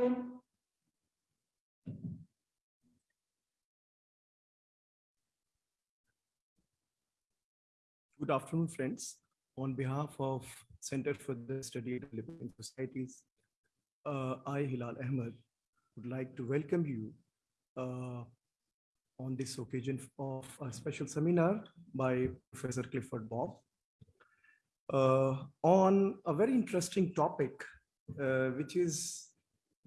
Good afternoon, friends. On behalf of Center for the Study of Developing Societies, uh, I, Hilal Ahmed, would like to welcome you uh, on this occasion of a special seminar by Professor Clifford Bob uh, on a very interesting topic, uh, which is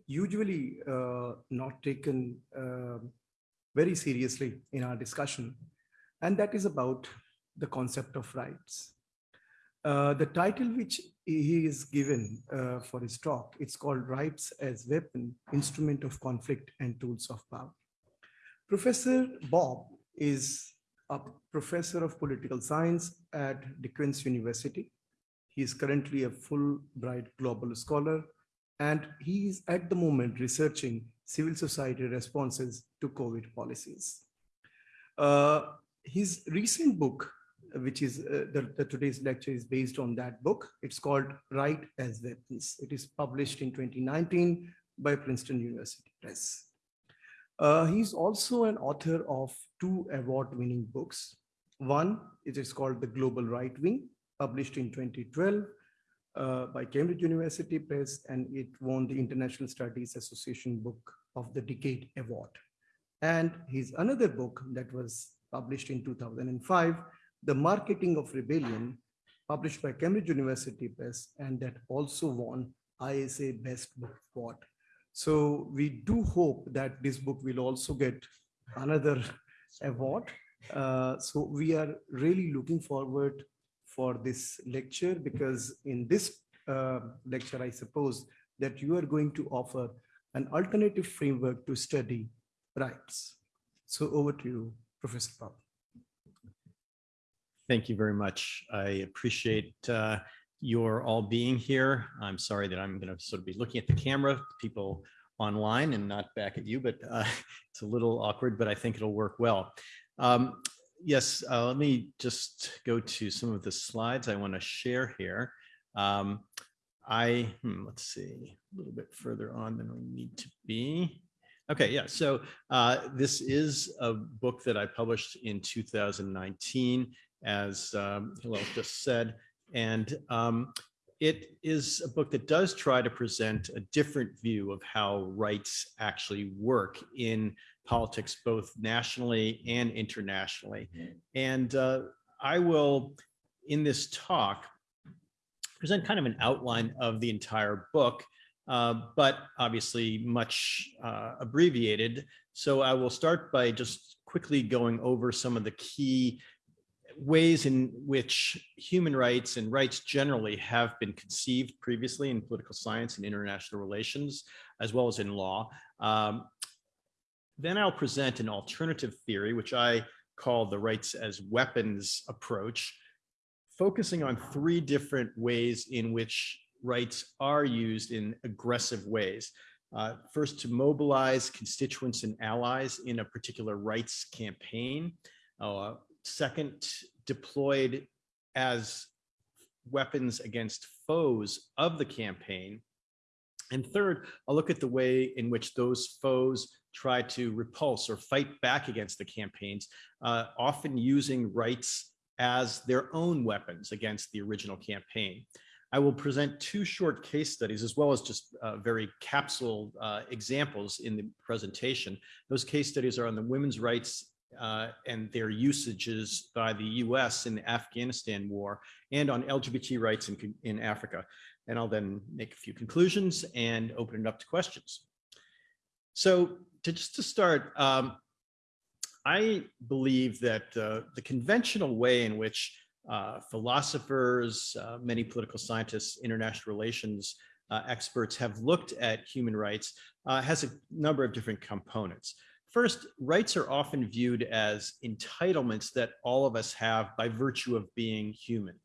usually uh, not taken uh, very seriously in our discussion, and that is about the concept of rights. Uh, the title which he is given uh, for his talk, it's called Rights as Weapon, Instrument of Conflict and Tools of Power. Professor Bob is a professor of political science at Duquesne University. He is currently a Fulbright Global Scholar, and he is at the moment researching civil society responses to COVID policies. Uh, his recent book, which is uh, the, the, today's lecture is based on that book. It's called Right as Weapons. It is published in 2019 by Princeton University Press. Uh, he's also an author of two award-winning books. One, it is called The Global Right Wing, published in 2012 uh, by Cambridge University Press, and it won the International Studies Association Book of the Decade Award. And his another book that was published in 2005, the Marketing of Rebellion, published by Cambridge University Press, and that also won ISA Best Book Award. So we do hope that this book will also get another award. Uh, so we are really looking forward for this lecture because in this uh, lecture, I suppose that you are going to offer an alternative framework to study rights. So over to you, Professor Bob. Thank you very much. I appreciate uh, your all being here. I'm sorry that I'm going to sort of be looking at the camera, people online and not back at you, but uh, it's a little awkward, but I think it'll work well. Um, yes, uh, let me just go to some of the slides I want to share here. Um, I, hmm, let's see, a little bit further on than we need to be. Okay, yeah, so uh, this is a book that I published in 2019 as um, Hilal just said. And um, it is a book that does try to present a different view of how rights actually work in politics, both nationally and internationally. And uh, I will, in this talk, present kind of an outline of the entire book, uh, but obviously much uh, abbreviated. So I will start by just quickly going over some of the key ways in which human rights and rights generally have been conceived previously in political science and international relations, as well as in law. Um, then I'll present an alternative theory, which I call the rights as weapons approach, focusing on three different ways in which rights are used in aggressive ways. Uh, first, to mobilize constituents and allies in a particular rights campaign. Uh, second deployed as weapons against foes of the campaign. And third, I'll look at the way in which those foes try to repulse or fight back against the campaigns, uh, often using rights as their own weapons against the original campaign. I will present two short case studies as well as just uh, very capsule uh, examples in the presentation. Those case studies are on the women's rights uh, and their usages by the US in the Afghanistan war and on LGBT rights in, in Africa. And I'll then make a few conclusions and open it up to questions. So to just to start, um, I believe that uh, the conventional way in which uh, philosophers, uh, many political scientists, international relations uh, experts have looked at human rights uh, has a number of different components. First, rights are often viewed as entitlements that all of us have by virtue of being human.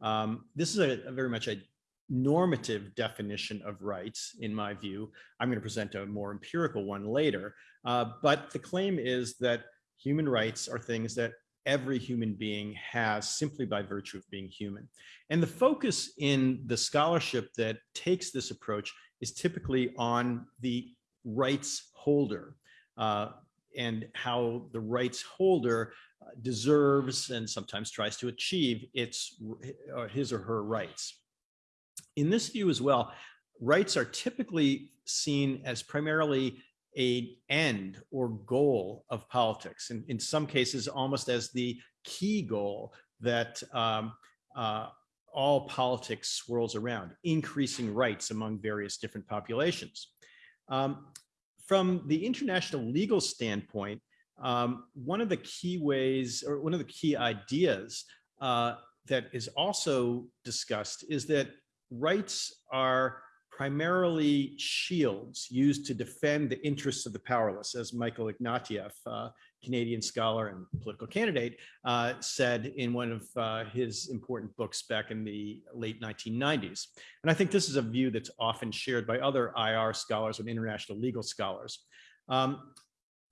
Um, this is a, a, very much a normative definition of rights, in my view. I'm going to present a more empirical one later. Uh, but the claim is that human rights are things that every human being has simply by virtue of being human. And the focus in the scholarship that takes this approach is typically on the rights holder uh, and how the rights holder uh, deserves and sometimes tries to achieve its or his or her rights. In this view as well, rights are typically seen as primarily a end or goal of politics, and in some cases almost as the key goal that um, uh, all politics swirls around, increasing rights among various different populations. Um, from the international legal standpoint, um, one of the key ways or one of the key ideas uh, that is also discussed is that rights are primarily shields used to defend the interests of the powerless, as Michael Ignatieff, uh, Canadian scholar and political candidate, uh, said in one of uh, his important books back in the late 1990s. And I think this is a view that's often shared by other IR scholars and international legal scholars. Um,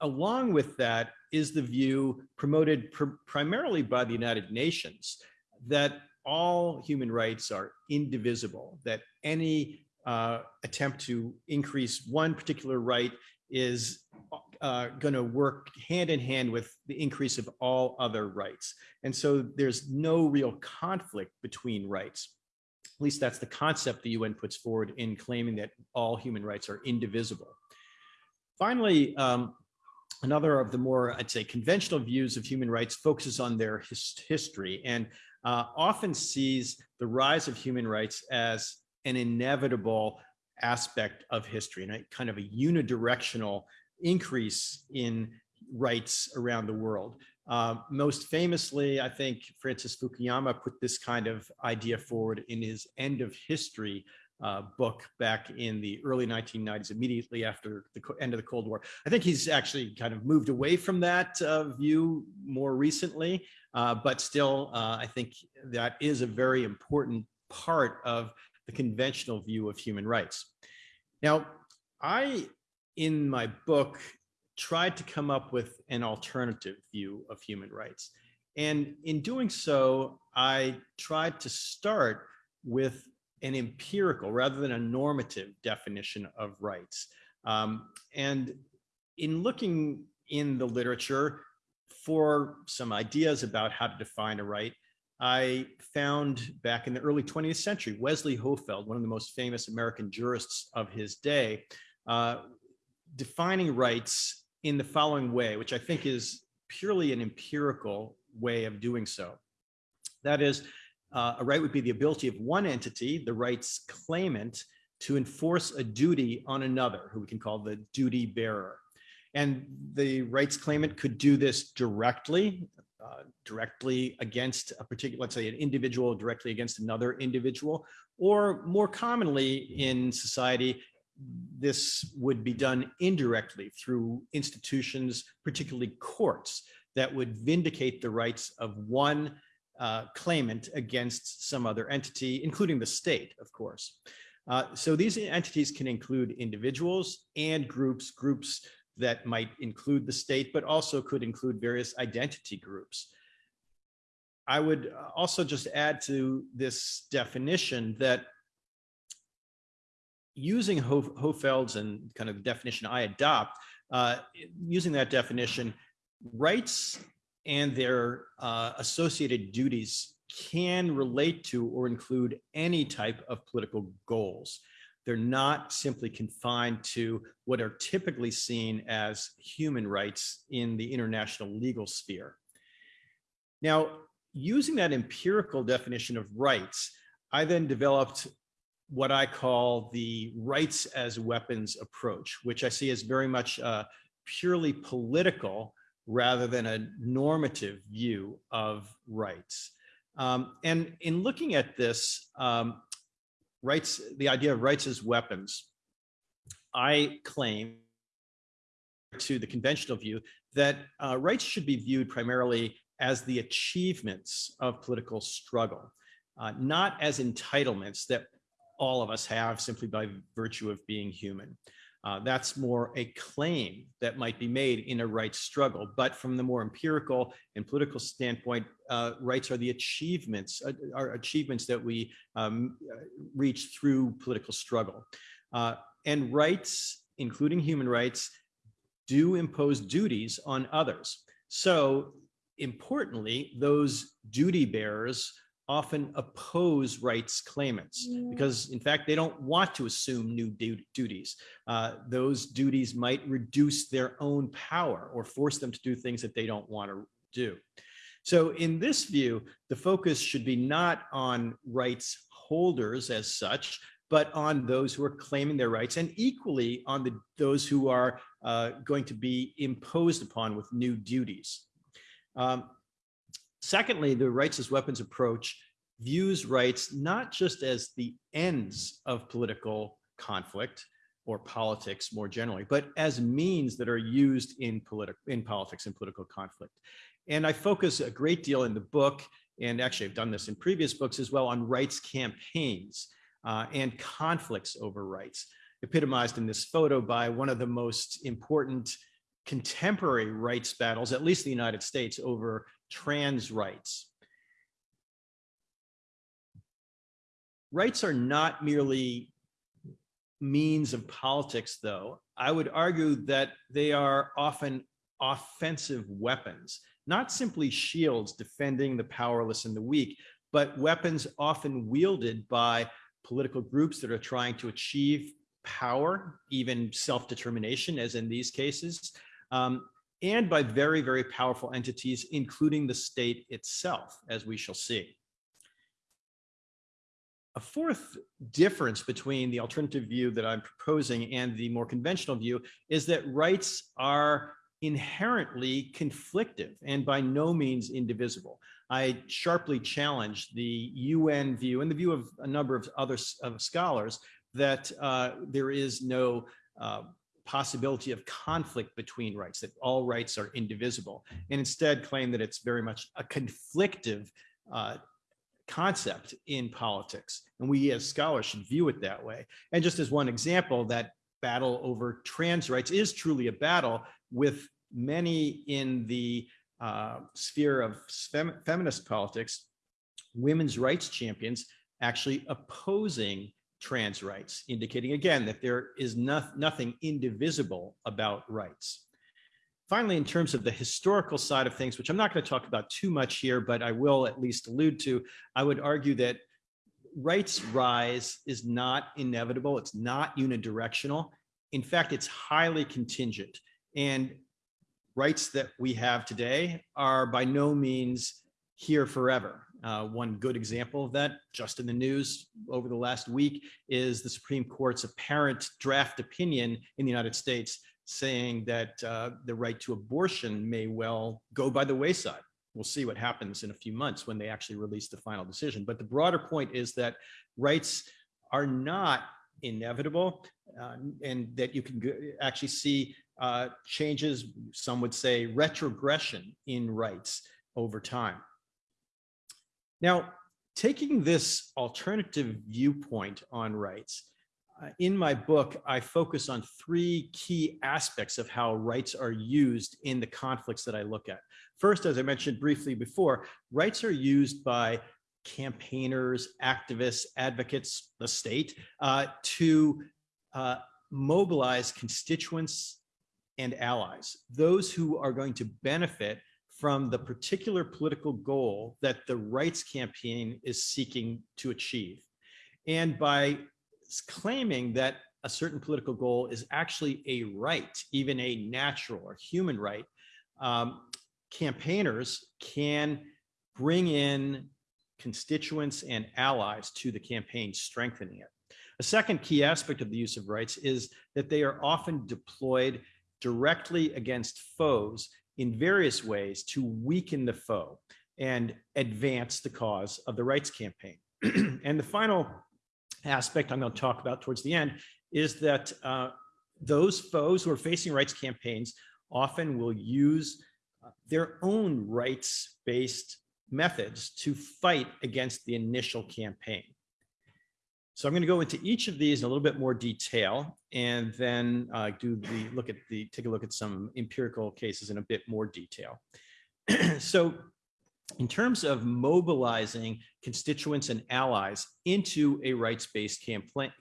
along with that is the view promoted pr primarily by the United Nations that all human rights are indivisible, that any uh, attempt to increase one particular right is uh, going to work hand in hand with the increase of all other rights. And so there's no real conflict between rights. At least that's the concept the UN puts forward in claiming that all human rights are indivisible. Finally, um, another of the more, I'd say, conventional views of human rights focuses on their his history and uh, often sees the rise of human rights as an inevitable aspect of history and a kind of a unidirectional increase in rights around the world. Uh, most famously, I think Francis Fukuyama put this kind of idea forward in his End of History uh, book back in the early 1990s, immediately after the end of the Cold War. I think he's actually kind of moved away from that uh, view more recently, uh, but still, uh, I think that is a very important part of the conventional view of human rights. Now, I, in my book, tried to come up with an alternative view of human rights. And in doing so, I tried to start with an empirical rather than a normative definition of rights. Um, and in looking in the literature for some ideas about how to define a right, I found back in the early 20th century, Wesley Hohfeld, one of the most famous American jurists of his day, uh, defining rights in the following way, which I think is purely an empirical way of doing so. That is, uh, a right would be the ability of one entity, the rights claimant, to enforce a duty on another, who we can call the duty bearer. And the rights claimant could do this directly, uh, directly against a particular, let's say an individual directly against another individual, or more commonly in society, this would be done indirectly through institutions, particularly courts, that would vindicate the rights of one uh, claimant against some other entity, including the state, of course. Uh, so these entities can include individuals and groups, groups that might include the state, but also could include various identity groups. I would also just add to this definition that using Hohfeld's and kind of the definition I adopt, uh, using that definition, rights and their uh, associated duties can relate to or include any type of political goals. They're not simply confined to what are typically seen as human rights in the international legal sphere. Now, using that empirical definition of rights, I then developed what I call the rights as weapons approach, which I see as very much uh, purely political rather than a normative view of rights. Um, and in looking at this, um, rights, the idea of rights as weapons, I claim to the conventional view that uh, rights should be viewed primarily as the achievements of political struggle, uh, not as entitlements that all of us have simply by virtue of being human. Uh, that's more a claim that might be made in a rights struggle. But from the more empirical and political standpoint, uh, rights are the achievements, uh, are achievements that we um, reach through political struggle. Uh, and rights, including human rights, do impose duties on others. So importantly, those duty bearers often oppose rights claimants because in fact they don't want to assume new duties. Uh, those duties might reduce their own power or force them to do things that they don't want to do. So in this view the focus should be not on rights holders as such but on those who are claiming their rights and equally on the those who are uh, going to be imposed upon with new duties. Um, Secondly, the rights as weapons approach views rights not just as the ends of political conflict or politics more generally, but as means that are used in, politi in politics and political conflict. And I focus a great deal in the book, and actually I've done this in previous books as well, on rights campaigns uh, and conflicts over rights, epitomized in this photo by one of the most important contemporary rights battles, at least in the United States, over trans rights. Rights are not merely means of politics, though. I would argue that they are often offensive weapons, not simply shields defending the powerless and the weak, but weapons often wielded by political groups that are trying to achieve power, even self-determination, as in these cases, um, and by very, very powerful entities, including the state itself, as we shall see. A fourth difference between the alternative view that I'm proposing and the more conventional view is that rights are inherently conflictive and by no means indivisible. I sharply challenge the UN view and the view of a number of other of scholars that uh, there is no uh, possibility of conflict between rights, that all rights are indivisible, and instead claim that it's very much a conflictive uh, concept in politics. And we as scholars should view it that way. And just as one example, that battle over trans rights is truly a battle with many in the uh, sphere of fem feminist politics, women's rights champions actually opposing trans rights, indicating again that there is no, nothing indivisible about rights. Finally, in terms of the historical side of things, which I'm not going to talk about too much here, but I will at least allude to, I would argue that rights rise is not inevitable. It's not unidirectional. In fact, it's highly contingent. And rights that we have today are by no means here forever. Uh, one good example of that, just in the news over the last week, is the Supreme Court's apparent draft opinion in the United States saying that uh, the right to abortion may well go by the wayside. We'll see what happens in a few months when they actually release the final decision. But the broader point is that rights are not inevitable uh, and that you can actually see uh, changes, some would say retrogression in rights over time. Now, taking this alternative viewpoint on rights, uh, in my book, I focus on three key aspects of how rights are used in the conflicts that I look at. First, as I mentioned briefly before, rights are used by campaigners, activists, advocates, the state, uh, to uh, mobilize constituents and allies, those who are going to benefit from the particular political goal that the rights campaign is seeking to achieve. And by claiming that a certain political goal is actually a right, even a natural or human right, um, campaigners can bring in constituents and allies to the campaign, strengthening it. A second key aspect of the use of rights is that they are often deployed directly against foes in various ways to weaken the foe and advance the cause of the rights campaign. and the final aspect I'm going to talk about towards the end is that uh, those foes who are facing rights campaigns often will use uh, their own rights-based methods to fight against the initial campaign. So I'm going to go into each of these in a little bit more detail and then uh, do the look at the take a look at some empirical cases in a bit more detail. so in terms of mobilizing constituents and allies into a rights-based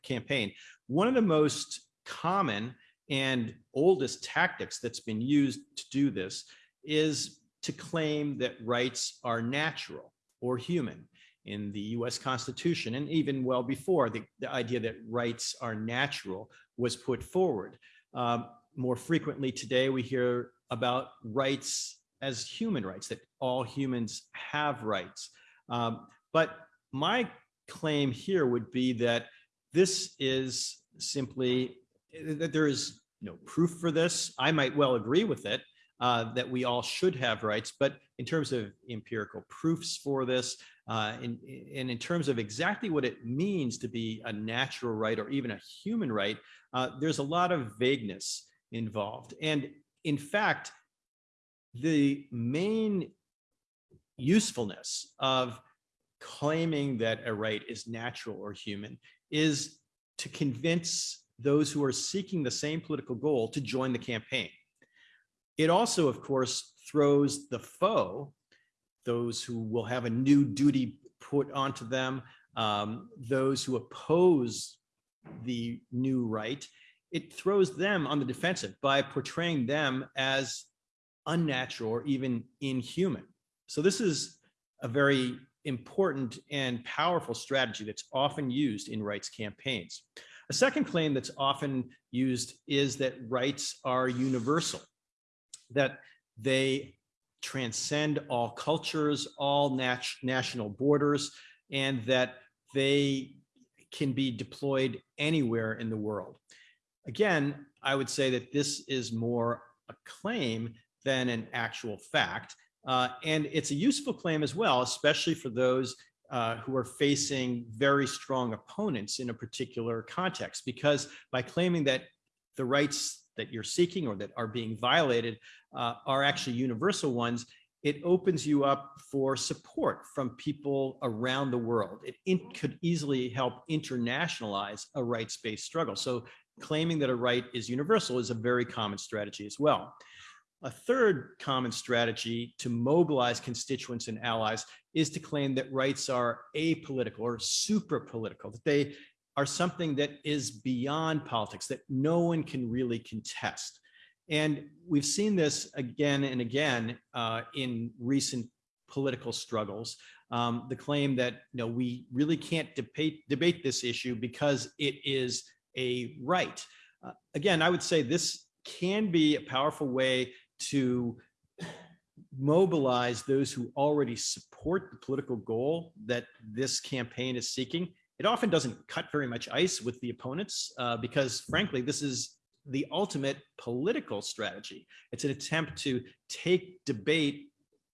campaign, one of the most common and oldest tactics that's been used to do this is to claim that rights are natural or human in the US Constitution, and even well before, the, the idea that rights are natural was put forward. Um, more frequently today, we hear about rights as human rights, that all humans have rights. Um, but my claim here would be that this is simply that there is no proof for this. I might well agree with it, uh, that we all should have rights, but in terms of empirical proofs for this, uh, and, and in terms of exactly what it means to be a natural right or even a human right, uh, there's a lot of vagueness involved. And in fact, the main usefulness of claiming that a right is natural or human is to convince those who are seeking the same political goal to join the campaign. It also, of course, throws the foe, those who will have a new duty put onto them, um, those who oppose the new right, it throws them on the defensive by portraying them as unnatural or even inhuman. So this is a very important and powerful strategy that's often used in rights campaigns. A second claim that's often used is that rights are universal, that they transcend all cultures, all nat national borders, and that they can be deployed anywhere in the world. Again, I would say that this is more a claim than an actual fact. Uh, and it's a useful claim as well, especially for those uh, who are facing very strong opponents in a particular context, because by claiming that the rights that you're seeking or that are being violated uh, are actually universal ones, it opens you up for support from people around the world. It in, could easily help internationalize a rights-based struggle. So claiming that a right is universal is a very common strategy as well. A third common strategy to mobilize constituents and allies is to claim that rights are apolitical or super political, that they are something that is beyond politics, that no one can really contest. And we've seen this again and again uh, in recent political struggles. Um, the claim that you know we really can't debate debate this issue because it is a right. Uh, again, I would say this can be a powerful way to mobilize those who already support the political goal that this campaign is seeking. It often doesn't cut very much ice with the opponents uh, because frankly, this is the ultimate political strategy. It's an attempt to take debate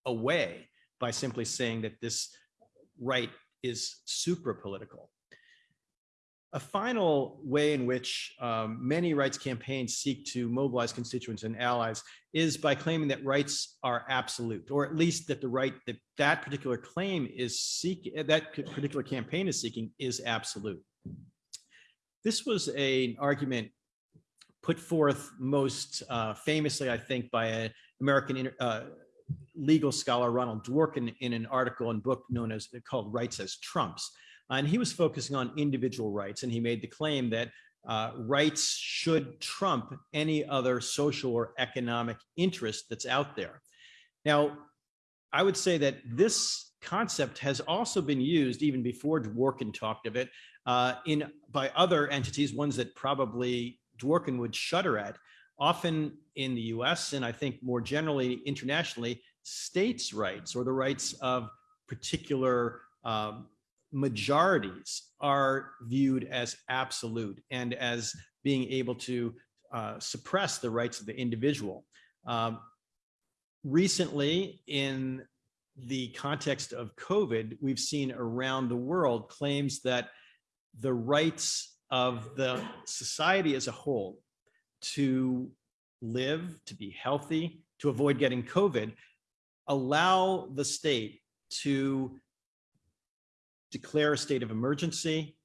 away by simply saying that this right is supra political. A final way in which um, many rights campaigns seek to mobilize constituents and allies is by claiming that rights are absolute, or at least that the right that that particular claim is seeking, that particular campaign is seeking is absolute. This was a, an argument put forth most uh, famously, I think, by an American uh, legal scholar, Ronald Dworkin, in an article and book known as called Rights as Trumps. And he was focusing on individual rights. And he made the claim that uh, rights should trump any other social or economic interest that's out there. Now, I would say that this concept has also been used even before Dworkin talked of it uh, in by other entities, ones that probably Dworkin would shudder at, often in the US and I think more generally internationally, states' rights or the rights of particular um, majorities are viewed as absolute and as being able to uh, suppress the rights of the individual. Um, recently, in the context of COVID, we've seen around the world claims that the rights of the society as a whole to live, to be healthy, to avoid getting COVID, allow the state to declare a state of emergency,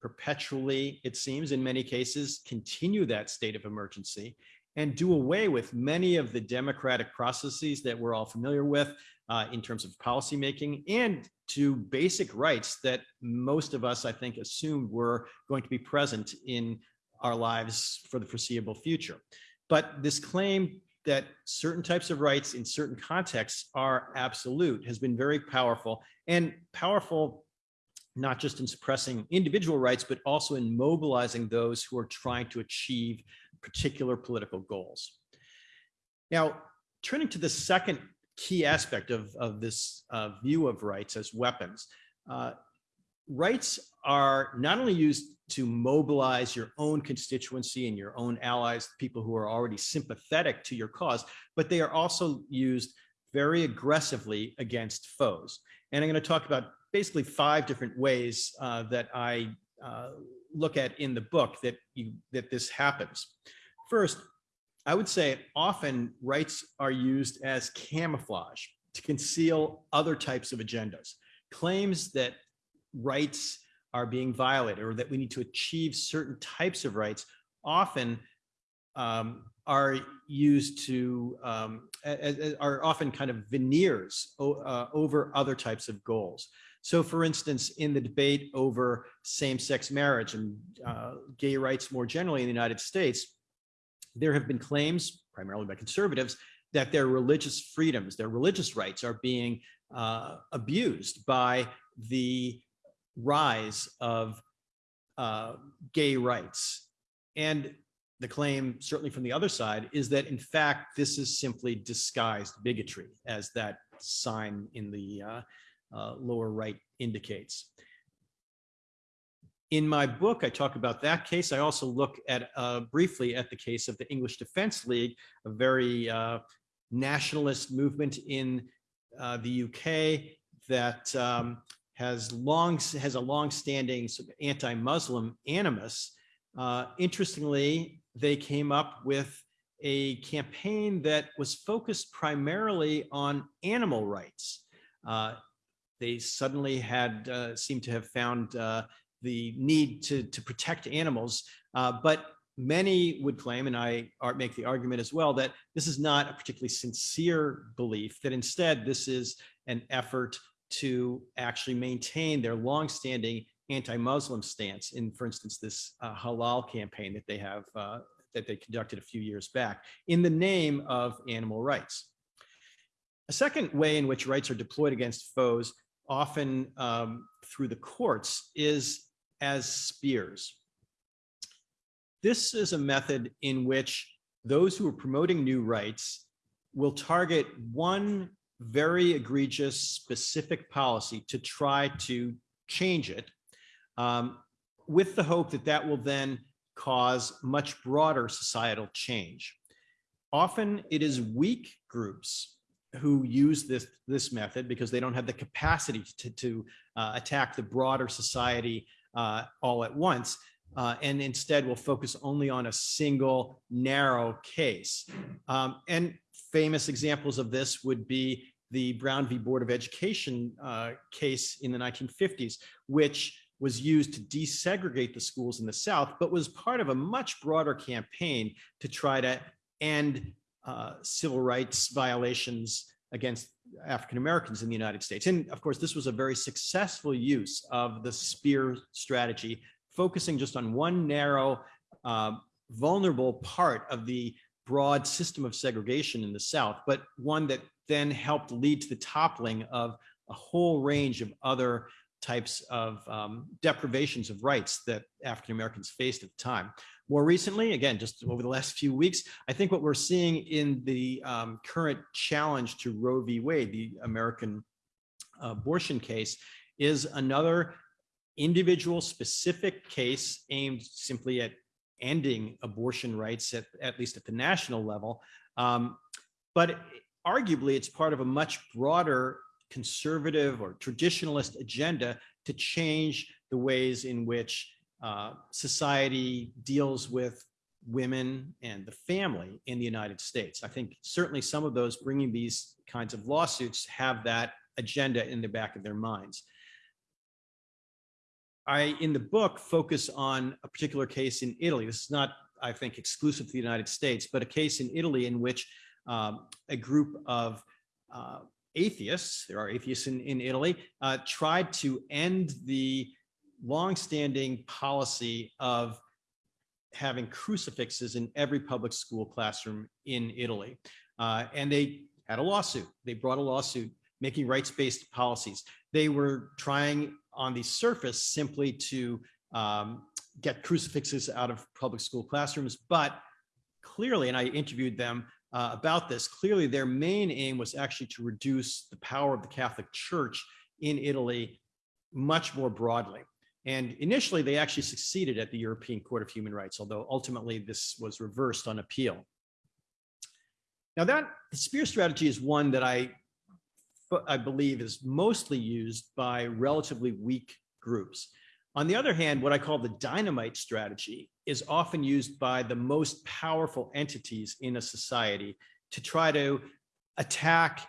perpetually, it seems in many cases, continue that state of emergency, and do away with many of the democratic processes that we're all familiar with uh, in terms of policymaking and to basic rights that most of us, I think, assumed were going to be present in our lives for the foreseeable future. But this claim that certain types of rights in certain contexts are absolute has been very powerful and powerful not just in suppressing individual rights, but also in mobilizing those who are trying to achieve particular political goals. Now, turning to the second key aspect of, of this uh, view of rights as weapons, uh, rights are not only used to mobilize your own constituency and your own allies, people who are already sympathetic to your cause, but they are also used very aggressively against foes. And I'm going to talk about basically five different ways uh, that I uh, look at in the book that you that this happens. First, I would say often rights are used as camouflage to conceal other types of agendas. Claims that rights are being violated or that we need to achieve certain types of rights often um, are used to um, are often kind of veneers uh, over other types of goals. So for instance, in the debate over same-sex marriage and uh, gay rights more generally in the United States, there have been claims, primarily by conservatives, that their religious freedoms, their religious rights are being uh, abused by the rise of uh, gay rights. And the claim, certainly from the other side, is that in fact, this is simply disguised bigotry, as that sign in the uh, uh, lower right indicates. In my book, I talk about that case. I also look at uh, briefly at the case of the English Defence League, a very uh, nationalist movement in uh, the UK that um, has long has a long-standing sort of anti-Muslim animus. Uh, interestingly, they came up with a campaign that was focused primarily on animal rights. Uh, they suddenly had uh, seemed to have found uh, the need to, to protect animals, uh, but many would claim, and I make the argument as well, that this is not a particularly sincere belief, that instead this is an effort to actually maintain their longstanding anti-Muslim stance in, for instance, this uh, halal campaign that they have, uh, that they conducted a few years back in the name of animal rights. A second way in which rights are deployed against foes, often um, through the courts, is as spears. This is a method in which those who are promoting new rights will target one very egregious specific policy to try to change it um, with the hope that that will then cause much broader societal change. Often it is weak groups who use this, this method because they don't have the capacity to, to uh, attack the broader society uh, all at once. Uh, and instead will focus only on a single narrow case. Um, and famous examples of this would be the Brown v. Board of Education uh, case in the 1950s, which was used to desegregate the schools in the South, but was part of a much broader campaign to try to end uh, civil rights violations against African Americans in the United States. And of course, this was a very successful use of the spear strategy, focusing just on one narrow, uh, vulnerable part of the broad system of segregation in the South, but one that then helped lead to the toppling of a whole range of other types of um, deprivations of rights that African Americans faced at the time. More recently, again, just over the last few weeks, I think what we're seeing in the um, current challenge to Roe v. Wade, the American abortion case, is another individual specific case aimed simply at ending abortion rights, at, at least at the national level. Um, but arguably, it's part of a much broader conservative or traditionalist agenda to change the ways in which uh, society deals with women and the family in the United States. I think certainly some of those bringing these kinds of lawsuits have that agenda in the back of their minds. I, in the book, focus on a particular case in Italy. This is not I think, exclusive to the United States, but a case in Italy in which um, a group of uh, atheists, there are atheists in, in Italy, uh, tried to end the longstanding policy of having crucifixes in every public school classroom in Italy. Uh, and they had a lawsuit. They brought a lawsuit making rights-based policies. They were trying on the surface simply to um, get crucifixes out of public school classrooms, but clearly, and I interviewed them uh, about this, clearly their main aim was actually to reduce the power of the Catholic Church in Italy much more broadly. And initially, they actually succeeded at the European Court of Human Rights, although ultimately this was reversed on appeal. Now that the spear strategy is one that I, I believe is mostly used by relatively weak groups. On the other hand, what I call the dynamite strategy is often used by the most powerful entities in a society to try to attack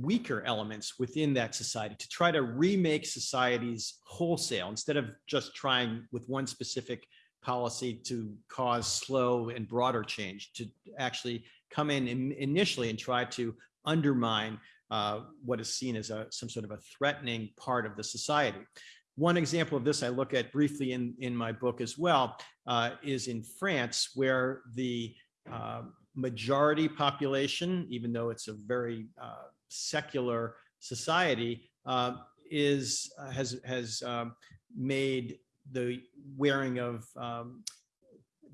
weaker elements within that society, to try to remake societies wholesale instead of just trying with one specific policy to cause slow and broader change, to actually come in initially and try to undermine uh, what is seen as a, some sort of a threatening part of the society. One example of this I look at briefly in, in my book as well uh, is in France, where the uh, majority population, even though it's a very uh, secular society, uh, is uh, has has um, made the wearing of um,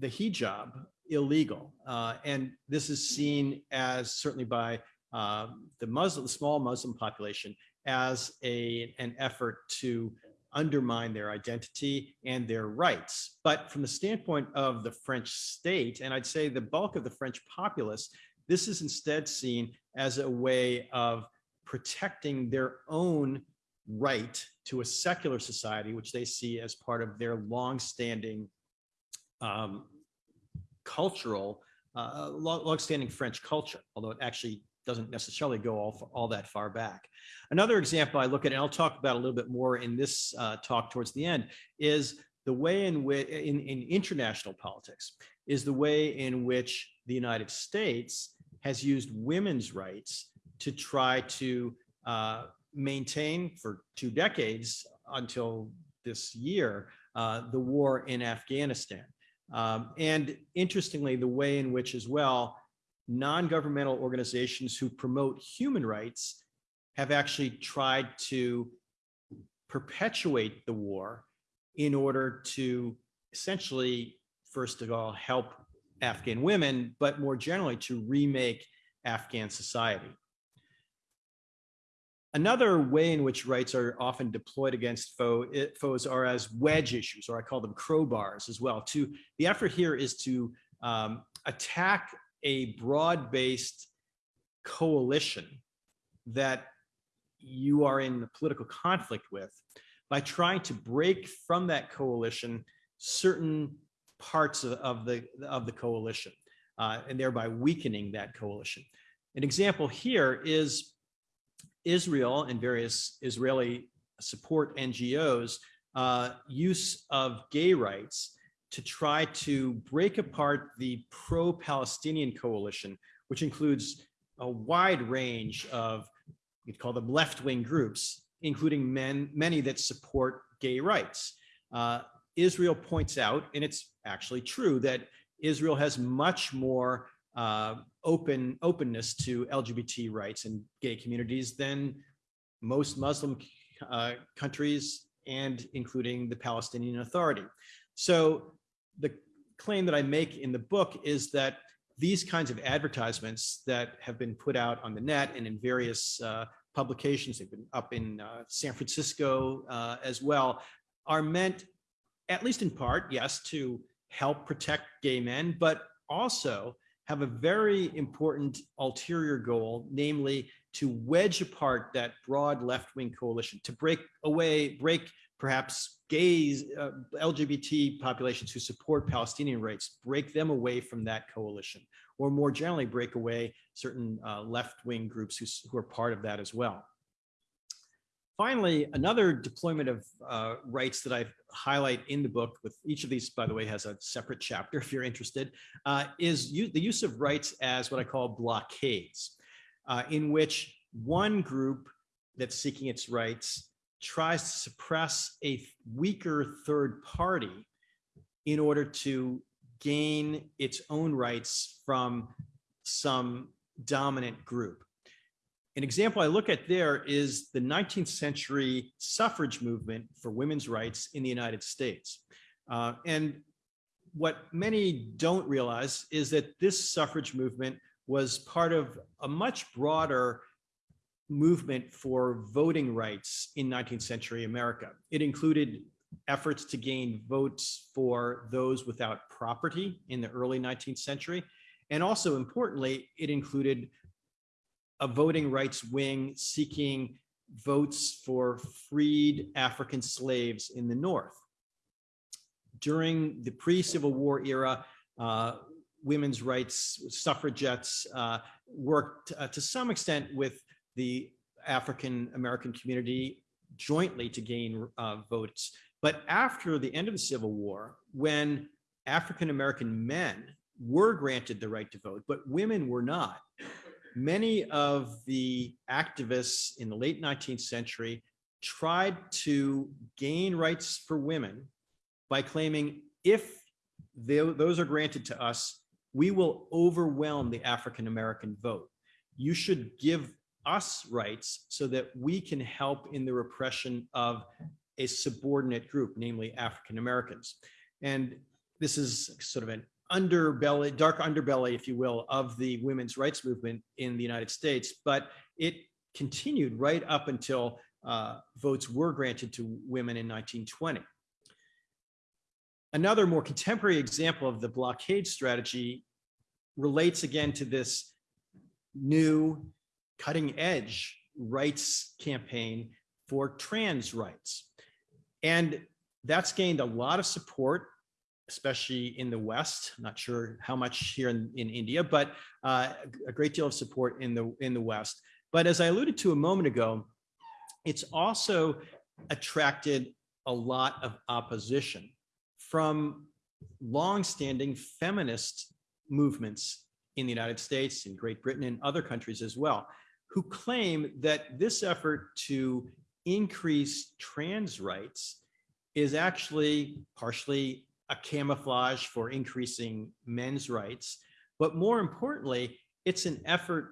the hijab illegal, uh, and this is seen as certainly by the Muslim, small Muslim population, as a an effort to undermine their identity and their rights. But from the standpoint of the French state, and I'd say the bulk of the French populace, this is instead seen as a way of protecting their own right to a secular society, which they see as part of their longstanding um, cultural, uh, longstanding French culture, although it actually doesn't necessarily go all, all that far back. Another example I look at, and I'll talk about a little bit more in this uh, talk towards the end, is the way in which, in, in international politics, is the way in which the United States has used women's rights to try to uh, maintain for two decades until this year, uh, the war in Afghanistan. Um, and interestingly, the way in which as well, non-governmental organizations who promote human rights have actually tried to perpetuate the war in order to essentially, first of all, help Afghan women, but more generally to remake Afghan society. Another way in which rights are often deployed against foe, foes are as wedge issues, or I call them crowbars as well. To the effort here is to um, attack a broad-based coalition that you are in political conflict with by trying to break from that coalition certain parts of, of the of the coalition uh, and thereby weakening that coalition. An example here is Israel and various Israeli support NGOs uh, use of gay rights to try to break apart the pro-Palestinian coalition, which includes a wide range of, you'd call them left-wing groups, including men, many that support gay rights. Uh, Israel points out, and it's actually true, that Israel has much more uh, open openness to LGBT rights and gay communities than most Muslim uh, countries and including the Palestinian Authority. So the claim that I make in the book is that these kinds of advertisements that have been put out on the net and in various uh, publications, they've been up in uh, San Francisco uh, as well, are meant, at least in part, yes, to help protect gay men, but also have a very important ulterior goal, namely to wedge apart that broad left-wing coalition, to break away, break perhaps gays, uh, LGBT populations who support Palestinian rights, break them away from that coalition, or more generally break away certain uh, left-wing groups who, who are part of that as well. Finally, another deployment of uh, rights that I highlight in the book, with each of these, by the way, has a separate chapter if you're interested, uh, is the use of rights as what I call blockades, uh, in which one group that's seeking its rights tries to suppress a weaker third party in order to gain its own rights from some dominant group. An example I look at there is the 19th century suffrage movement for women's rights in the United States. Uh, and what many don't realize is that this suffrage movement was part of a much broader movement for voting rights in 19th century America. It included efforts to gain votes for those without property in the early 19th century. And also importantly, it included a voting rights wing seeking votes for freed African slaves in the North. During the pre-Civil War era, uh, women's rights suffragettes uh, worked uh, to some extent with the African American community jointly to gain uh, votes. But after the end of the Civil War, when African American men were granted the right to vote, but women were not, many of the activists in the late 19th century tried to gain rights for women by claiming if they, those are granted to us, we will overwhelm the African American vote. You should give us rights so that we can help in the repression of a subordinate group, namely African Americans. And this is sort of an underbelly, dark underbelly, if you will, of the women's rights movement in the United States. But it continued right up until uh, votes were granted to women in 1920. Another more contemporary example of the blockade strategy relates again to this new cutting edge rights campaign for trans rights. And that's gained a lot of support, especially in the West. I'm not sure how much here in, in India, but uh, a great deal of support in the, in the West. But as I alluded to a moment ago, it's also attracted a lot of opposition from longstanding feminist movements in the United States, in Great Britain, and other countries as well, who claim that this effort to increase trans rights is actually partially a camouflage for increasing men's rights. But more importantly, it's an effort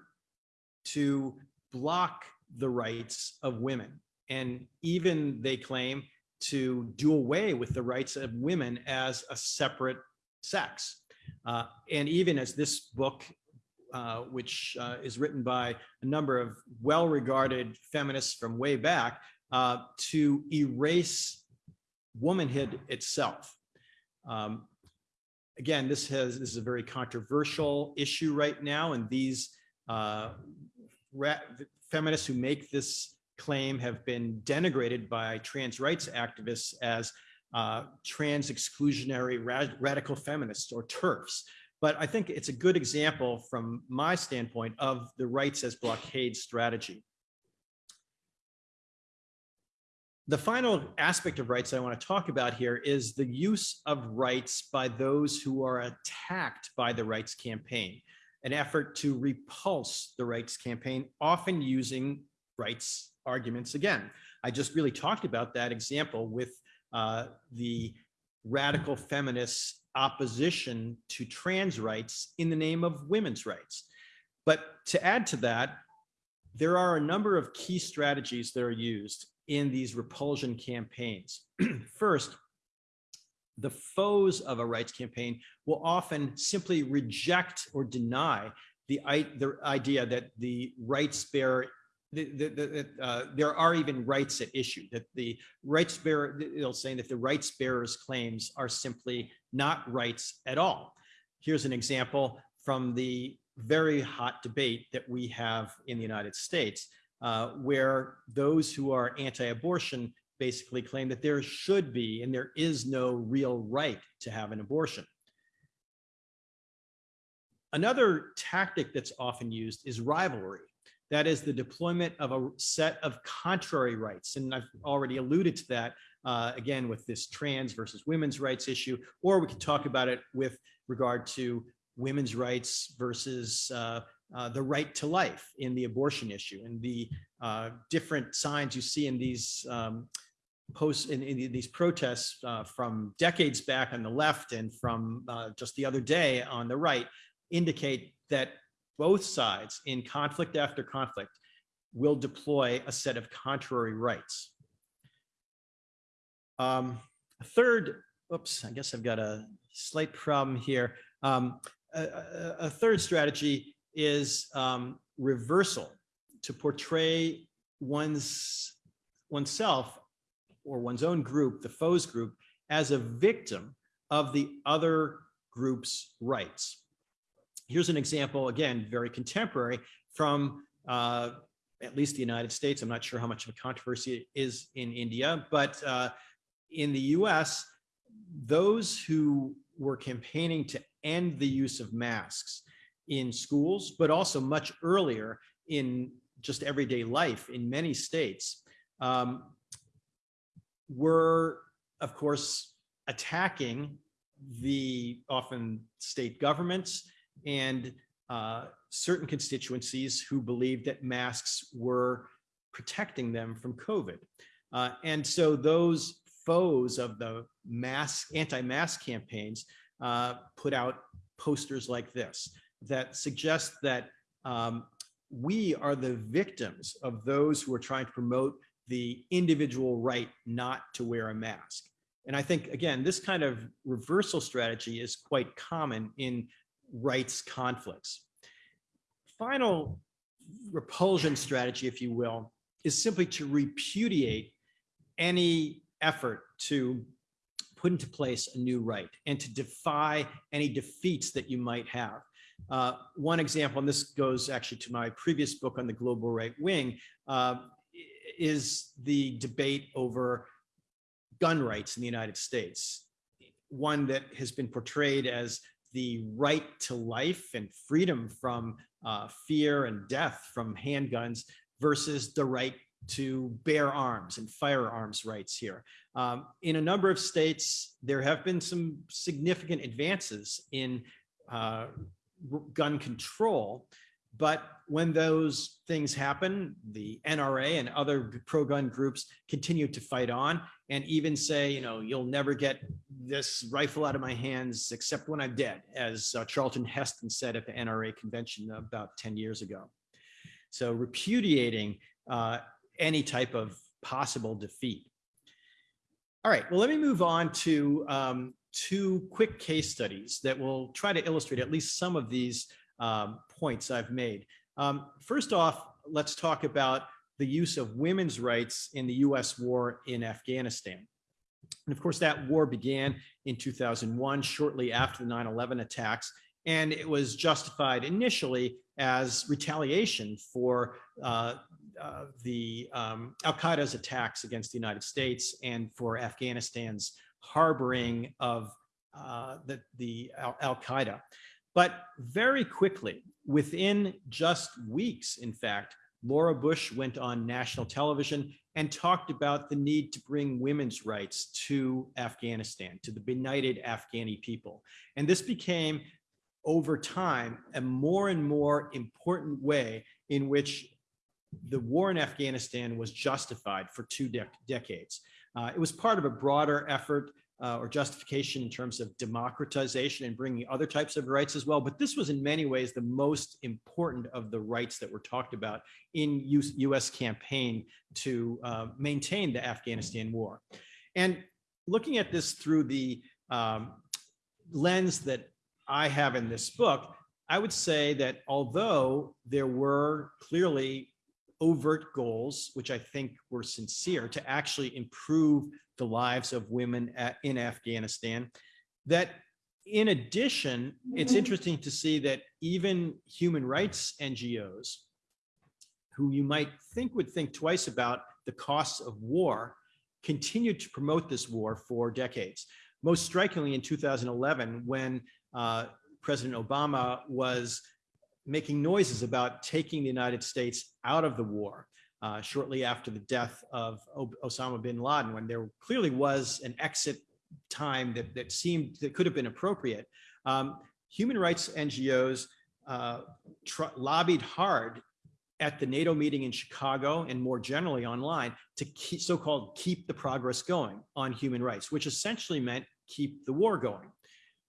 to block the rights of women. And even they claim to do away with the rights of women as a separate sex. Uh, and even as this book uh, which uh, is written by a number of well-regarded feminists from way back, uh, to erase womanhood itself. Um, again, this has this is a very controversial issue right now, and these uh, feminists who make this claim have been denigrated by trans rights activists as uh, trans exclusionary rad radical feminists or TERFs. But I think it's a good example from my standpoint of the rights as blockade strategy. The final aspect of rights I want to talk about here is the use of rights by those who are attacked by the rights campaign, an effort to repulse the rights campaign, often using rights arguments again. I just really talked about that example with uh, the radical feminists opposition to trans rights in the name of women's rights. But to add to that, there are a number of key strategies that are used in these repulsion campaigns. First, the foes of a rights campaign will often simply reject or deny the, the idea that the rights bearer the, the, the, uh, there are even rights at issue that the rights bearer they'll say that the rights bearers claims are simply not rights at all. Here's an example from the very hot debate that we have in the united states uh, where those who are anti-abortion basically claim that there should be and there is no real right to have an abortion. Another tactic that's often used is rivalry That is the deployment of a set of contrary rights. And I've already alluded to that uh, again with this trans versus women's rights issue, or we could talk about it with regard to women's rights versus uh, uh, the right to life in the abortion issue and the uh, different signs you see in these um, posts in, in these protests uh, from decades back on the left and from uh, just the other day on the right indicate that both sides in conflict after conflict will deploy a set of contrary rights. Um, a third, oops, I guess I've got a slight problem here. Um, a, a, a, third strategy is um, reversal to portray one's oneself or one's own group, the foes group, as a victim of the other group's rights. Here's an example, again, very contemporary from uh, at least the United States. I'm not sure how much of a controversy it is in India, but uh, in the US, those who were campaigning to end the use of masks in schools, but also much earlier in just everyday life in many states, um, were, of course, attacking the often state governments and uh, certain constituencies who believed that masks were protecting them from COVID. Uh, and so those foes of the mask, anti-mask campaigns uh, put out posters like this that suggest that um, we are the victims of those who are trying to promote the individual right not to wear a mask. And I think, again, this kind of reversal strategy is quite common in rights conflicts. Final repulsion strategy, if you will, is simply to repudiate any effort to put into place a new right and to defy any defeats that you might have. Uh, one example, and this goes actually to my previous book on the global right wing, uh, is the debate over gun rights in the United States. One that has been portrayed as the right to life and freedom from uh, fear and death from handguns versus the right to bear arms and firearms rights here. Um, in a number of states, there have been some significant advances in uh, gun control, but when those things happen, the NRA and other pro-gun groups continue to fight on and even say, you know, you'll never get this rifle out of my hands except when I'm dead, as uh, Charlton Heston said at the NRA convention about 10 years ago. So repudiating uh, any type of possible defeat. All right, well, let me move on to um, two quick case studies that will try to illustrate at least some of these um, points I've made. Um, first off, let's talk about the use of women's rights in the US war in Afghanistan. And of course, that war began in 2001, shortly after the 9-11 attacks, and it was justified initially as retaliation for uh, uh, the um, Al-Qaeda's attacks against the United States and for Afghanistan's harboring of uh, the, the Al-Qaeda. But very quickly, within just weeks, in fact, Laura Bush went on national television and talked about the need to bring women's rights to Afghanistan, to the benighted Afghani people. And this became, over time, a more and more important way in which the war in Afghanistan was justified for two de decades. Uh, it was part of a broader effort uh, or justification in terms of democratization and bringing other types of rights as well. But this was in many ways the most important of the rights that were talked about in US, US campaign to uh, maintain the Afghanistan war. And looking at this through the um, lens that I have in this book, I would say that although there were clearly overt goals, which I think were sincere, to actually improve the lives of women at, in Afghanistan. That in addition, it's mm-hmm. interesting to see that even human rights NGOs, who you might think would think twice about the costs of war, continued to promote this war for decades. Most strikingly in 2011, when uh, President Obama was making noises about taking the United States out of the war uh, shortly after the death of Osama bin Laden, when there clearly was an exit time that, that seemed that could have been appropriate. Um, human rights NGOs uh, lobbied hard at the NATO meeting in Chicago and more generally online to keep so-called keep the progress going on human rights, which essentially meant keep the war going,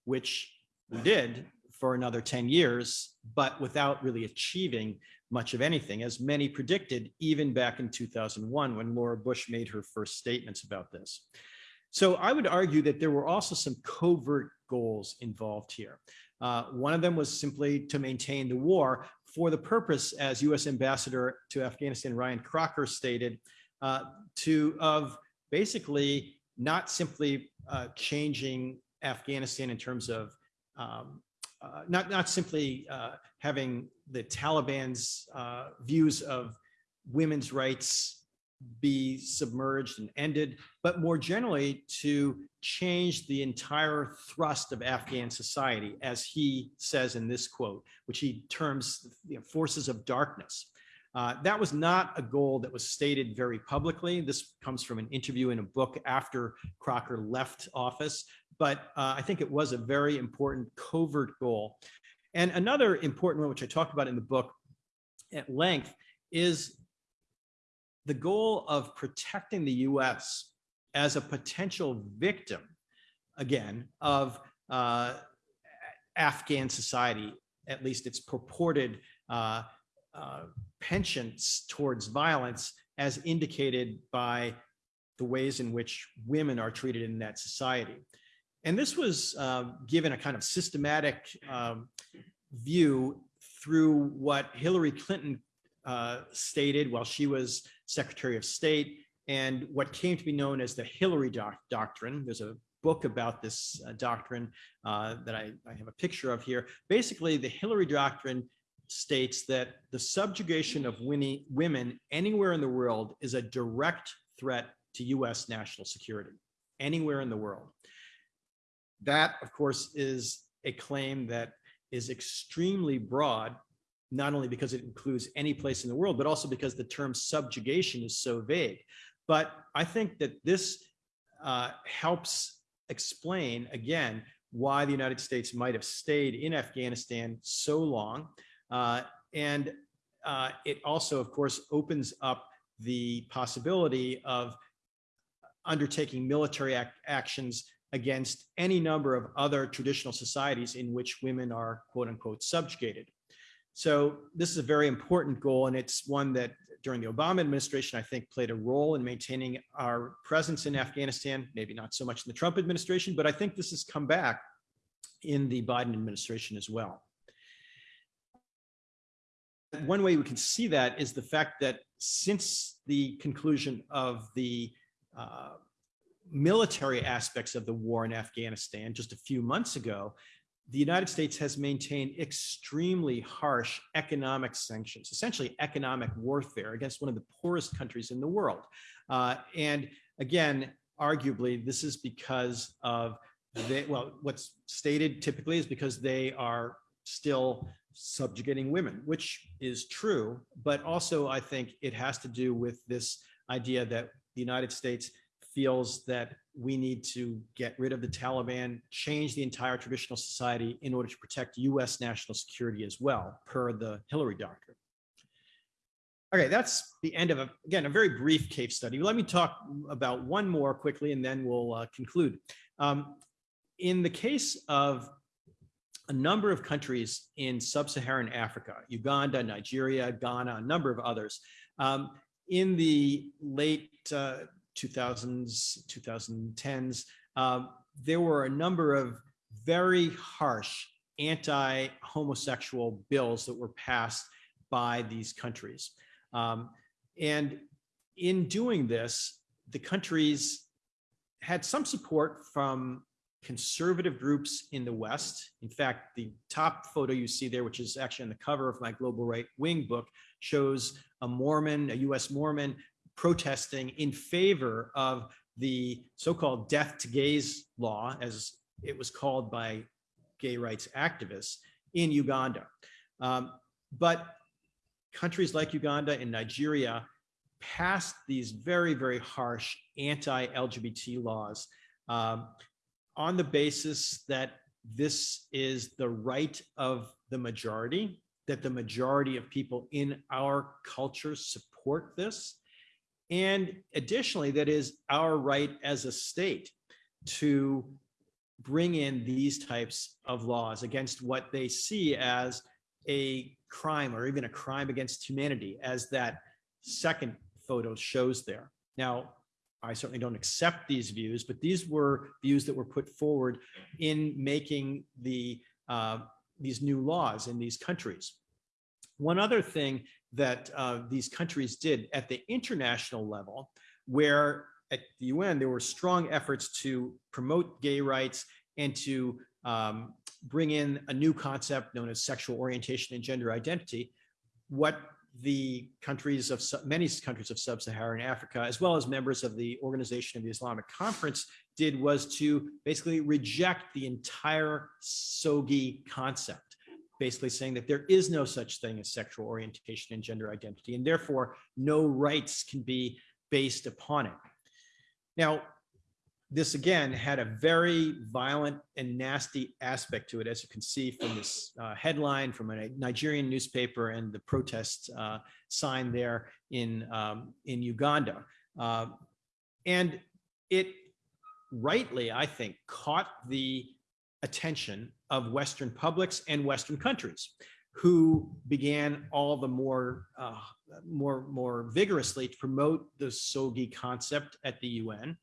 which we did for another 10 years, but without really achieving much of anything, as many predicted even back in 2001 when Laura Bush made her first statements about this. So I would argue that there were also some covert goals involved here. Uh, one of them was simply to maintain the war for the purpose, as U.S. Ambassador to Afghanistan Ryan Crocker stated, uh, to of basically not simply uh, changing Afghanistan in terms of um, uh, not not simply uh, having the Taliban's uh, views of women's rights be submerged and ended, but more generally to change the entire thrust of Afghan society, as he says in this quote, which he terms you know, forces of darkness. Uh, that was not a goal that was stated very publicly. This comes from an interview in a book after Crocker left office, but uh, I think it was a very important covert goal. And another important one, which I talked about in the book at length, is the goal of protecting the US as a potential victim, again, of uh, Afghan society, at least its purported uh, uh, penchants towards violence as indicated by the ways in which women are treated in that society. And this was uh, given a kind of systematic um, view through what Hillary Clinton uh, stated while she was Secretary of State and what came to be known as the Hillary doc Doctrine. There's a book about this uh, doctrine uh, that I, I, have a picture of here. Basically, the Hillary Doctrine states that the subjugation of women anywhere in the world is a direct threat to US national security, anywhere in the world. That, of course, is a claim that is extremely broad not only because it includes any place in the world, but also because the term subjugation is so vague. But I think that this uh, helps explain, again, why the United States might have stayed in Afghanistan so long. Uh, and uh, it also, of course, opens up the possibility of undertaking military ac actions against any number of other traditional societies in which women are quote unquote subjugated. So this is a very important goal, and it's one that during the Obama administration, I think played a role in maintaining our presence in Afghanistan, maybe not so much in the Trump administration, but I think this has come back in the Biden administration as well. One way we can see that is the fact that since the conclusion of the uh, military aspects of the war in Afghanistan just a few months ago, the United States has maintained extremely harsh economic sanctions, essentially economic warfare against one of the poorest countries in the world. Uh, and again, arguably, this is because of well, what's stated typically is because they are still subjugating women, which is true. But also, I think it has to do with this idea that the United States feels that we need to get rid of the Taliban, change the entire traditional society in order to protect US national security as well, per the Hillary doctrine. Okay, that's the end of, a, again, a very brief case study. Let me talk about one more quickly and then we'll uh, conclude. Um, in the case of a number of countries in sub-Saharan Africa, Uganda, Nigeria, Ghana, a number of others, um, in the late uh, 2000s, 2010s, um, there were a number of very harsh anti-homosexual bills that were passed by these countries. Um, and in doing this, the countries had some support from conservative groups in the West. In fact, the top photo you see there, which is actually on the cover of my Global Right Wing book, shows a Mormon, a US Mormon, protesting in favor of the so-called death to gays law, as it was called by gay rights activists in Uganda. Um, but countries like Uganda and Nigeria passed these very, very harsh anti-LGBT laws um, on the basis that this is the right of the majority, that the majority of people in our culture support this. And additionally, that is our right as a state to bring in these types of laws against what they see as a crime or even a crime against humanity, as that second photo shows there. Now, I certainly don't accept these views, but these were views that were put forward in making the uh, these new laws in these countries. One other thing that uh, these countries did at the international level, where at the UN there were strong efforts to promote gay rights and to um, bring in a new concept known as sexual orientation and gender identity. What the countries of many countries of sub-Saharan Africa, as well as members of the Organization of the Islamic Conference did was to basically reject the entire SOGI concept, basically saying that there is no such thing as sexual orientation and gender identity, and therefore no rights can be based upon it. Now, this again had a very violent and nasty aspect to it, as you can see from this uh, headline from a Nigerian newspaper and the protest uh, sign there in, um, in Uganda. Uh, and it rightly, I think, caught the attention of Western publics and Western countries who began all the more, uh, more, more vigorously to promote the SOGI concept at the UN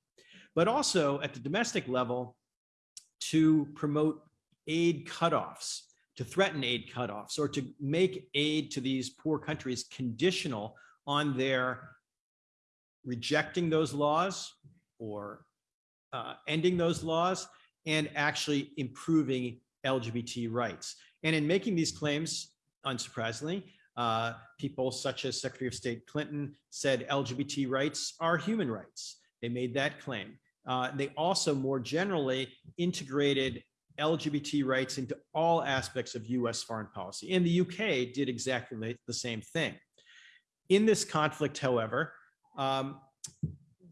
but also at the domestic level to promote aid cutoffs, to threaten aid cutoffs, or to make aid to these poor countries conditional on their rejecting those laws or uh, ending those laws and actually improving LGBT rights. And in making these claims, unsurprisingly, uh, people such as Secretary of State Clinton said LGBT rights are human rights. They made that claim. Uh, they also more generally integrated LGBT rights into all aspects of US foreign policy. And the UK did exactly the same thing. In this conflict, however, um,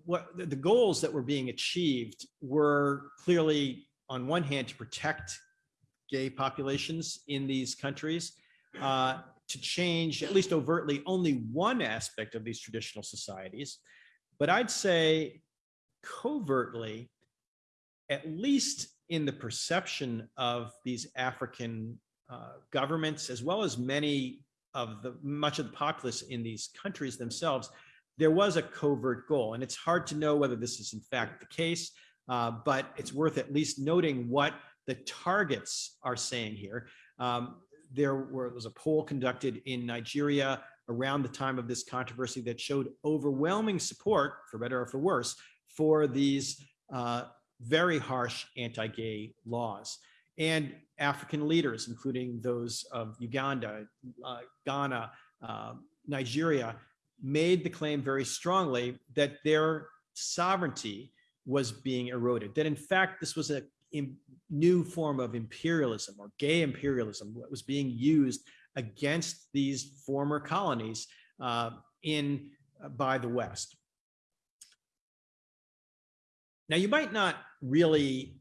what the goals that were being achieved were clearly, on one hand, to protect gay populations in these countries, uh, to change, at least overtly, only one aspect of these traditional societies. But I'd say covertly, at least in the perception of these African uh, governments, as well as many of the much of the populace in these countries themselves, there was a covert goal. And it's hard to know whether this is in fact the case, uh, but it's worth at least noting what the targets are saying here. Um, there was a poll conducted in Nigeria around the time of this controversy that showed overwhelming support, for better or for worse, for these uh, very harsh anti-gay laws. And African leaders, including those of Uganda, uh, Ghana, uh, Nigeria, made the claim very strongly that their sovereignty was being eroded, that in fact, this was a new form of imperialism or gay imperialism that was being used against these former colonies uh, in uh, by the West. Now, you might not really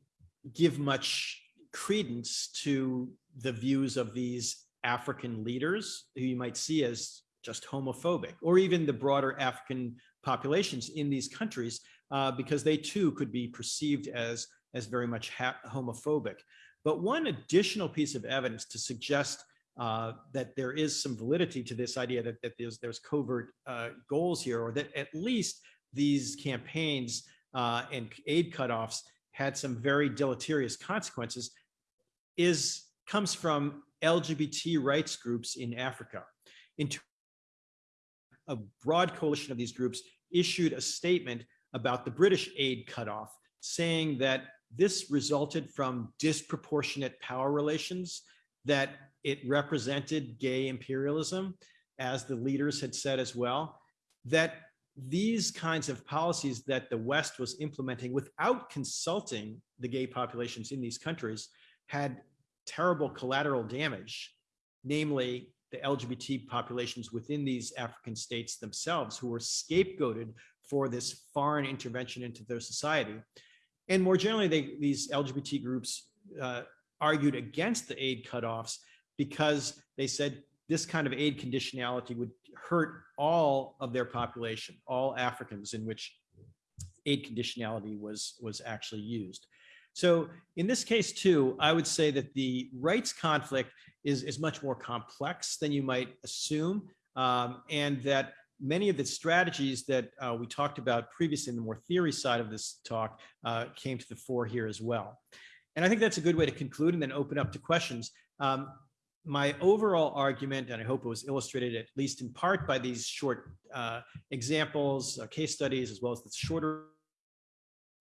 give much credence to the views of these African leaders who you might see as just homophobic, or even the broader African populations in these countries, uh, because they too could be perceived as, as very much homophobic. But one additional piece of evidence to suggest uh, that there is some validity to this idea that, that there's, there's covert uh, goals here, or that at least these campaigns uh, and aid cutoffs had some very deleterious consequences is comes from LGBT rights groups in Africa. In a broad coalition of these groups issued a statement about the British aid cutoff, saying that this resulted from disproportionate power relations, that it represented gay imperialism, as the leaders had said as well, that these kinds of policies that the West was implementing without consulting the gay populations in these countries had terrible collateral damage, namely the LGBT populations within these African states themselves who were scapegoated for this foreign intervention into their society. And more generally, they, these LGBT groups uh, argued against the aid cutoffs because they said this kind of aid conditionality would hurt all of their population, all Africans in which aid conditionality was, was actually used. So in this case too, I would say that the rights conflict is, is much more complex than you might assume. Um, and that many of the strategies that uh, we talked about previously in the more theory side of this talk uh, came to the fore here as well. And I think that's a good way to conclude and then open up to questions. Um, my overall argument, and I hope it was illustrated at least in part by these short uh, examples, uh, case studies, as well as the shorter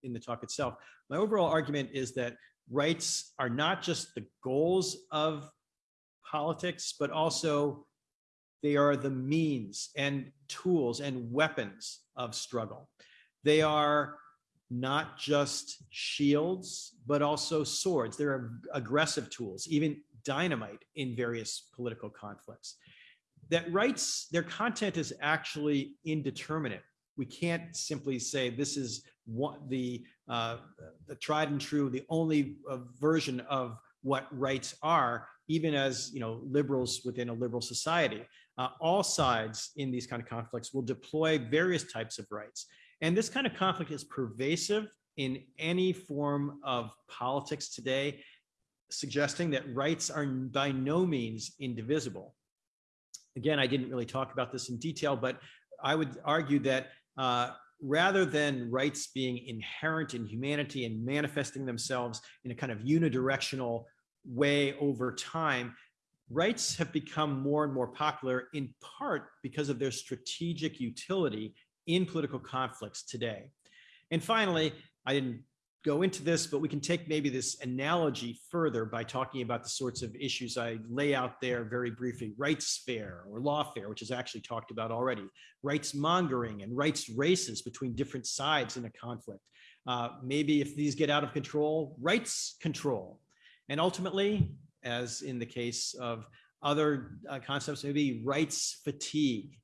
in the talk itself. My overall argument is that rights are not just the goals of politics, but also they are the means and tools and weapons of struggle. They are not just shields, but also swords. They're aggressive tools, even dynamite in various political conflicts. That rights, their content is actually indeterminate. We can't simply say this is what the, uh, the tried and true, the only uh, version of what rights are, even as you know liberals within a liberal society. Uh, all sides in these kind of conflicts will deploy various types of rights. And this kind of conflict is pervasive in any form of politics today suggesting that rights are by no means indivisible. Again, I didn't really talk about this in detail, but I would argue that uh, rather than rights being inherent in humanity and manifesting themselves in a kind of unidirectional way over time, rights have become more and more popular in part because of their strategic utility in political conflicts today. And finally, I didn't go into this, but we can take maybe this analogy further by talking about the sorts of issues I lay out there very briefly, rights fair or lawfare, which is actually talked about already, rights mongering and rights races between different sides in a conflict. Uh, maybe if these get out of control, rights control. And ultimately, as in the case of other uh, concepts, maybe rights fatigue.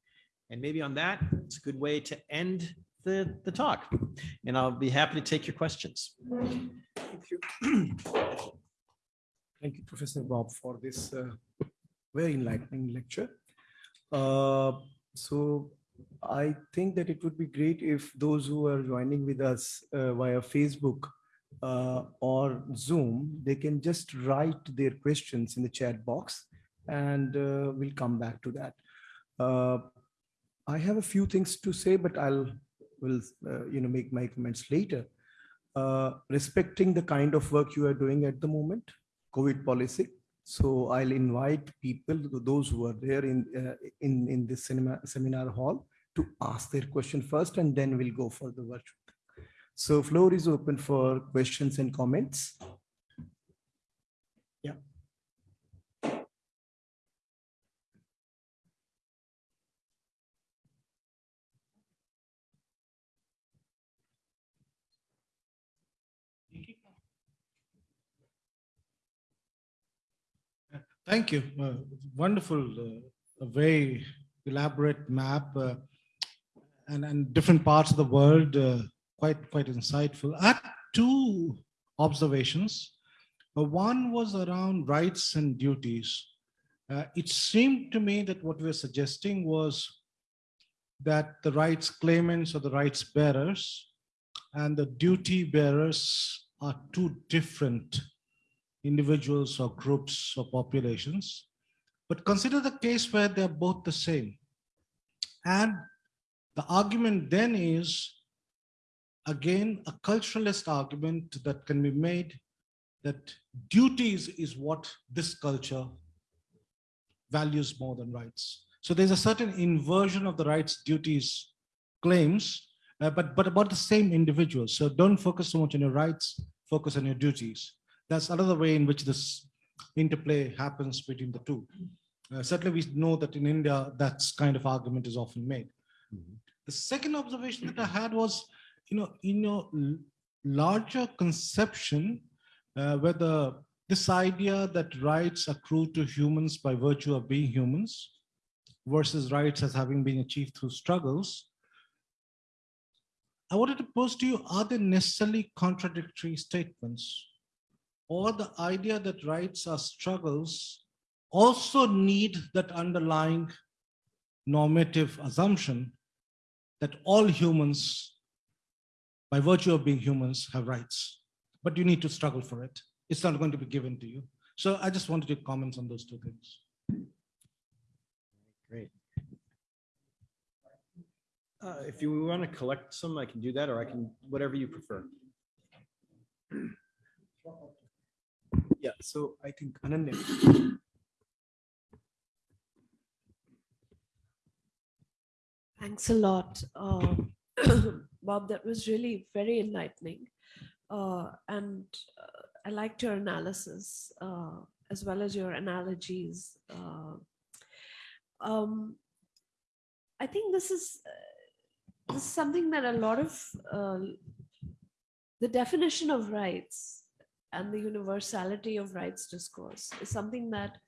And maybe on that, it's a good way to end the, the talk. And I'll be happy to take your questions. Thank you. Thank you, Professor Bob, for this uh, very enlightening lecture. Uh, so I think that it would be great if those who are joining with us uh, via Facebook uh, or Zoom, they can just write their questions in the chat box and uh, we'll come back to that. Uh, I have a few things to say, but I'll will uh, you know make my comments later. Uh, respecting the kind of work you are doing at the moment, COVID policy. So I'll invite people, those who are there in uh, in in this cinema seminar hall, to ask their question first, and then we'll go for the virtual. So floor is open for questions and comments. Yeah. Thank you. Uh, wonderful, uh, a very elaborate map uh, and, and different parts of the world, uh, quite, quite insightful. I had two observations. Uh, one was around rights and duties. Uh, it seemed to me that what we were suggesting was that the rights claimants or the rights bearers and the duty bearers are two different individuals or groups or populations, but consider the case where they're both the same. And the argument then is, again, a culturalist argument that can be made that duties is what this culture values more than rights. So there's a certain inversion of the rights duties claims, uh, but, but about the same individuals. So don't focus so much on your rights, focus on your duties. That's another way in which this interplay happens between the two. Uh, certainly, we know that in India, that kind of argument is often made. Mm -hmm. The second observation that I had was, you know, in your larger conception, uh, where the this idea that rights accrue to humans by virtue of being humans versus rights as having been achieved through struggles, I wanted to pose to you, are they necessarily contradictory statements? Or the idea that rights are struggles also need that underlying normative assumption that all humans, by virtue of being humans, have rights, but you need to struggle for it. It's not going to be given to you. So I just wanted your comments on those two things. Great. Uh, If you want to collect some, I can do that, or I can, whatever you prefer. Yeah, so I think Ananya. Thanks a lot, uh, Bob. That was really very enlightening. Uh, and uh, I liked your analysis uh, as well as your analogies. Uh, um, I think this is, uh, this is something that a lot of uh, the definition of rights and the universality of rights discourse is something that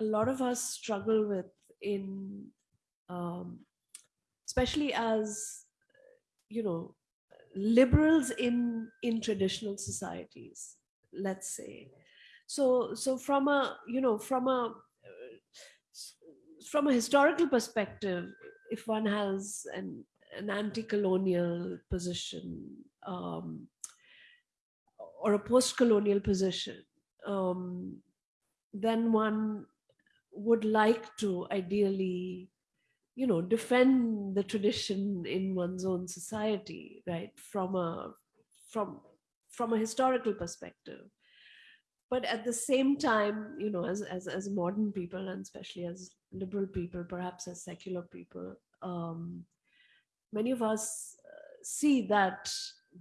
a lot of us struggle with in um, especially as you know liberals in in traditional societies let's say. So so from a you know from a from a historical perspective if one has an an anti-colonial position um, or a post-colonial position um, then one would like to ideally you know defend the tradition in one's own society right from a from from a historical perspective. But at the same time you know as as, as modern people and especially as liberal people perhaps as secular people um, many of us uh, see that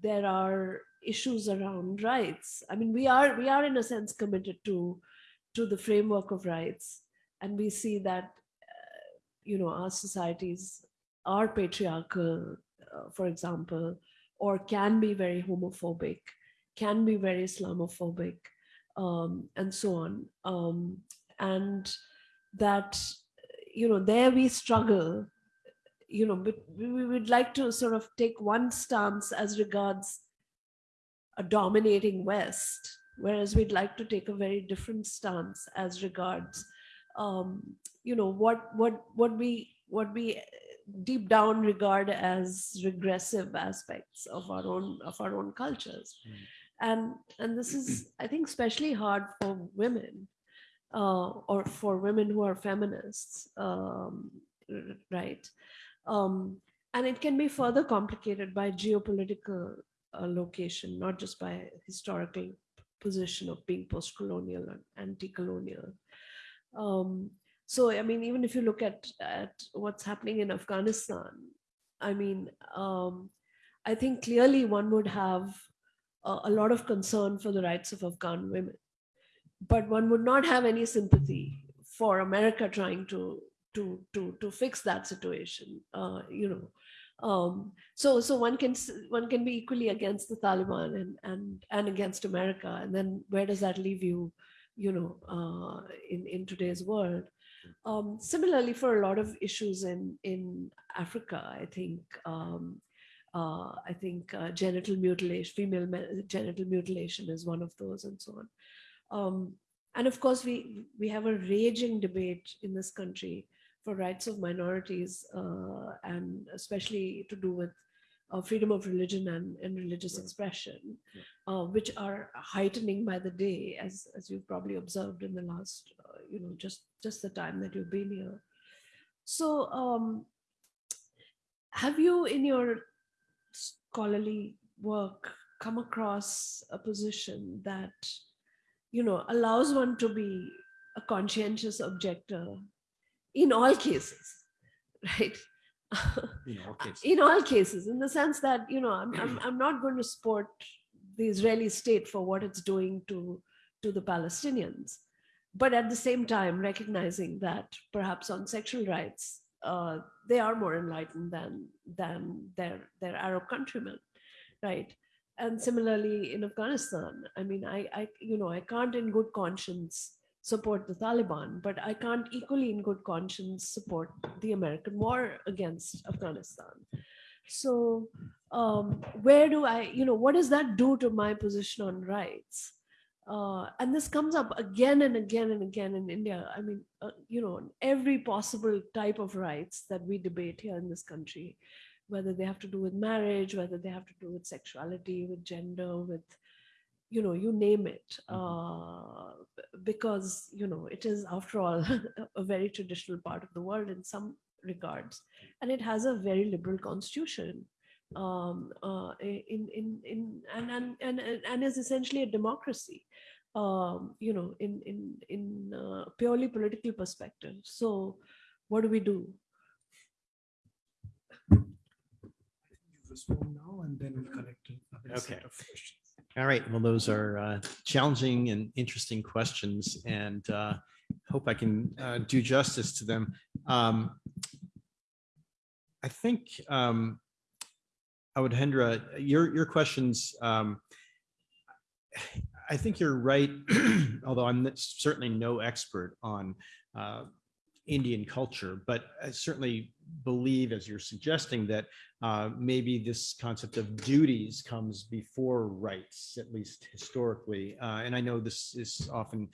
there are issues around rights. I mean we are we are in a sense committed to to the framework of rights and we see that you know our societies are patriarchal uh, for example or can be very homophobic can be very islamophobic um, and so on. Um, and that you know there we struggle you know but we would like to sort of take one stance as regards a dominating west whereas we'd like to take a very different stance as regards um, you know what what what we what we deep down regard as regressive aspects of our own of our own cultures. Mm. and and this is i think especially hard for women uh, or for women who are feminists um, right? Um, and it can be further complicated by geopolitical uh, location not just by historical position of being post-colonial and anti-colonial. Um, so i mean even if you look at at what's happening in afghanistan i mean um, i think clearly one would have a, a lot of concern for the rights of afghan women. But one would not have any sympathy for america trying to to to to fix that situation uh, you know. Um, so so one can one can be equally against the taliban and and and against america. And then where does that leave you you know uh, in in today's world um, similarly, for a lot of issues in in Africa, I think um, uh, I think uh, genital mutilation, female genital mutilation, is one of those, and so on. Um, and of course, we we have a raging debate in this country for rights of minorities, uh, and especially to do with uh, freedom of religion and, and religious Right. expression, uh, which are heightening by the day, as as you've probably observed in the last, uh, you know, just just the time that you've been here. So, um, have you, in your scholarly work, come across a position that, you know, allows one to be a conscientious objector in all cases, right? You know, okay. in all cases in the sense that you know I'm, I'm, I'm not going to support the israeli state for what it's doing to to the palestinians but at the same time recognizing that perhaps on sexual rights uh, they are more enlightened than than their their arab countrymen right and similarly in Afghanistan, I mean, I, I, you know, I can't in good conscience support the Taliban, but I can't equally in good conscience support the American war against Afghanistan. So um, where do I, you know, what does that do to my position on rights? Uh, and this comes up again and again and again in India. I mean, uh, you know, every possible type of rights that we debate here in this country, whether they have to do with marriage, whether they have to do with sexuality, with gender, with, you know, you name it. Uh, because, you know, it is, after all, a very traditional part of the world in some regards. And it has a very liberal constitution um, uh, in, in, in, and, and, and, and is essentially a democracy, um, you know, in, in, in uh, purely political perspective. So what do we do? You respond now and then we'll connect. another set of questions. All right, well, those are uh, challenging and interesting questions and uh, hope I can uh, do justice to them. Um, I think, um, Awadhendra, your, your questions, um, I think you're right, although I'm certainly no expert on uh, Indian culture, but I certainly believe, as you're suggesting, that uh, maybe this concept of duties comes before rights, at least historically. Uh, and I know this is often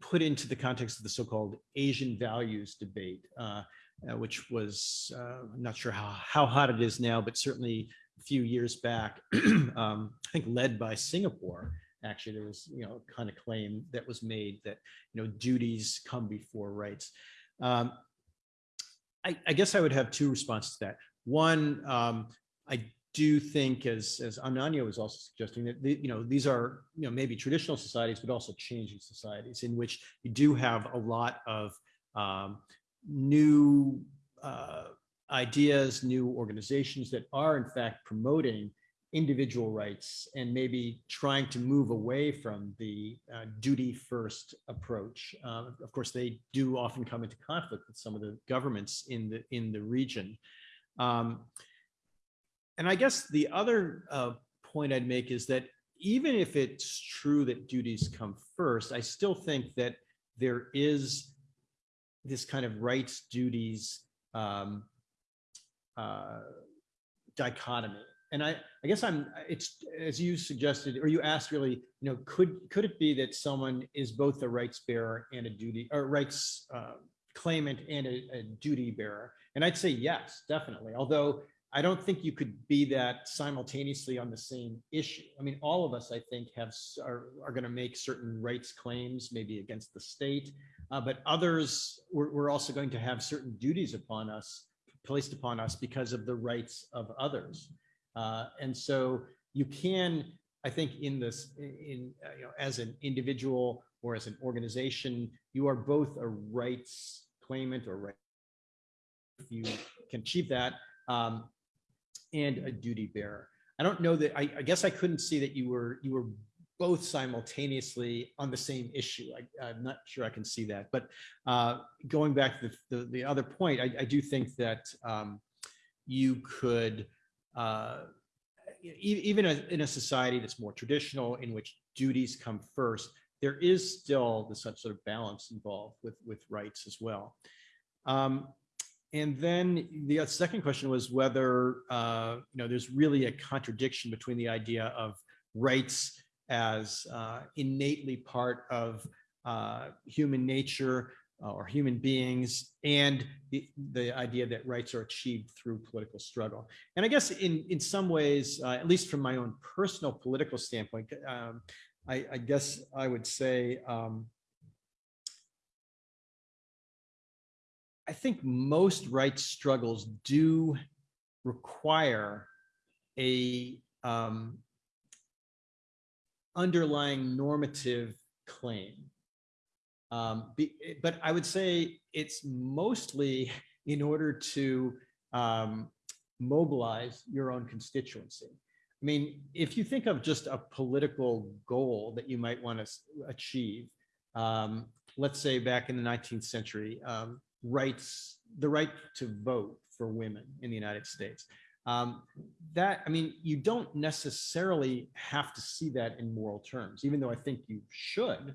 put into the context of the so-called Asian values debate, uh, uh, which was, uh, I'm not sure how, how hot it is now, but certainly a few years back, um, I think led by Singapore. Actually, there was, you know, kind of claim that was made that, you know, duties come before rights. Um, I, I guess I would have two responses to that. One, um, I do think, as as Ananya was also suggesting, that the, you know these are you know maybe traditional societies, but also changing societies in which you do have a lot of um, new uh, ideas, new organizations that are in fact promoting individual rights and maybe trying to move away from the uh, duty first approach. Uh, of course, they do often come into conflict with some of the governments in the in the region. Um, and I guess the other uh, point I'd make is that even if it's true that duties come first, I still think that there is this kind of rights duties um, uh, dichotomy. And I, I guess I'm, it's, as you suggested, or you asked really, you know, could, could it be that someone is both a rights bearer and a duty, or rights uh, claimant and a, a duty bearer? And I'd say yes, definitely. Although I don't think you could be that simultaneously on the same issue. I mean, all of us, I think, have are, are going to make certain rights claims, maybe against the state, uh, but others, we're, we're also going to have certain duties upon us, placed upon us because of the rights of others. Uh, and so you can, I think, in this, in uh, you know, as an individual or as an organization, you are both a rights claimant or right. If you can achieve that, um, and a duty bearer. I don't know that, I, I guess I couldn't see that you were, you were both simultaneously on the same issue. I, I'm not sure I can see that, but uh, going back to the, the, the other point, I, I do think that um, you could, uh, even in a society that's more traditional, in which duties come first, there is still this sort of balance involved with, with rights as well. Um, and then the second question was whether, uh, you know, there's really a contradiction between the idea of rights as uh, innately part of uh, human nature uh, or human beings and the, the idea that rights are achieved through political struggle. And I guess in, in some ways, uh, at least from my own personal political standpoint, um, I, I guess I would say um, I think most rights struggles do require a um, underlying normative claim. Um, be- but I would say it's mostly in order to um, mobilize your own constituency. I mean, if you think of just a political goal that you might want to achieve, um, let's say back in the 19th century, um, rights, the right to vote for women in the United States. Um, that, I mean, you don't necessarily have to see that in moral terms, even though I think you should.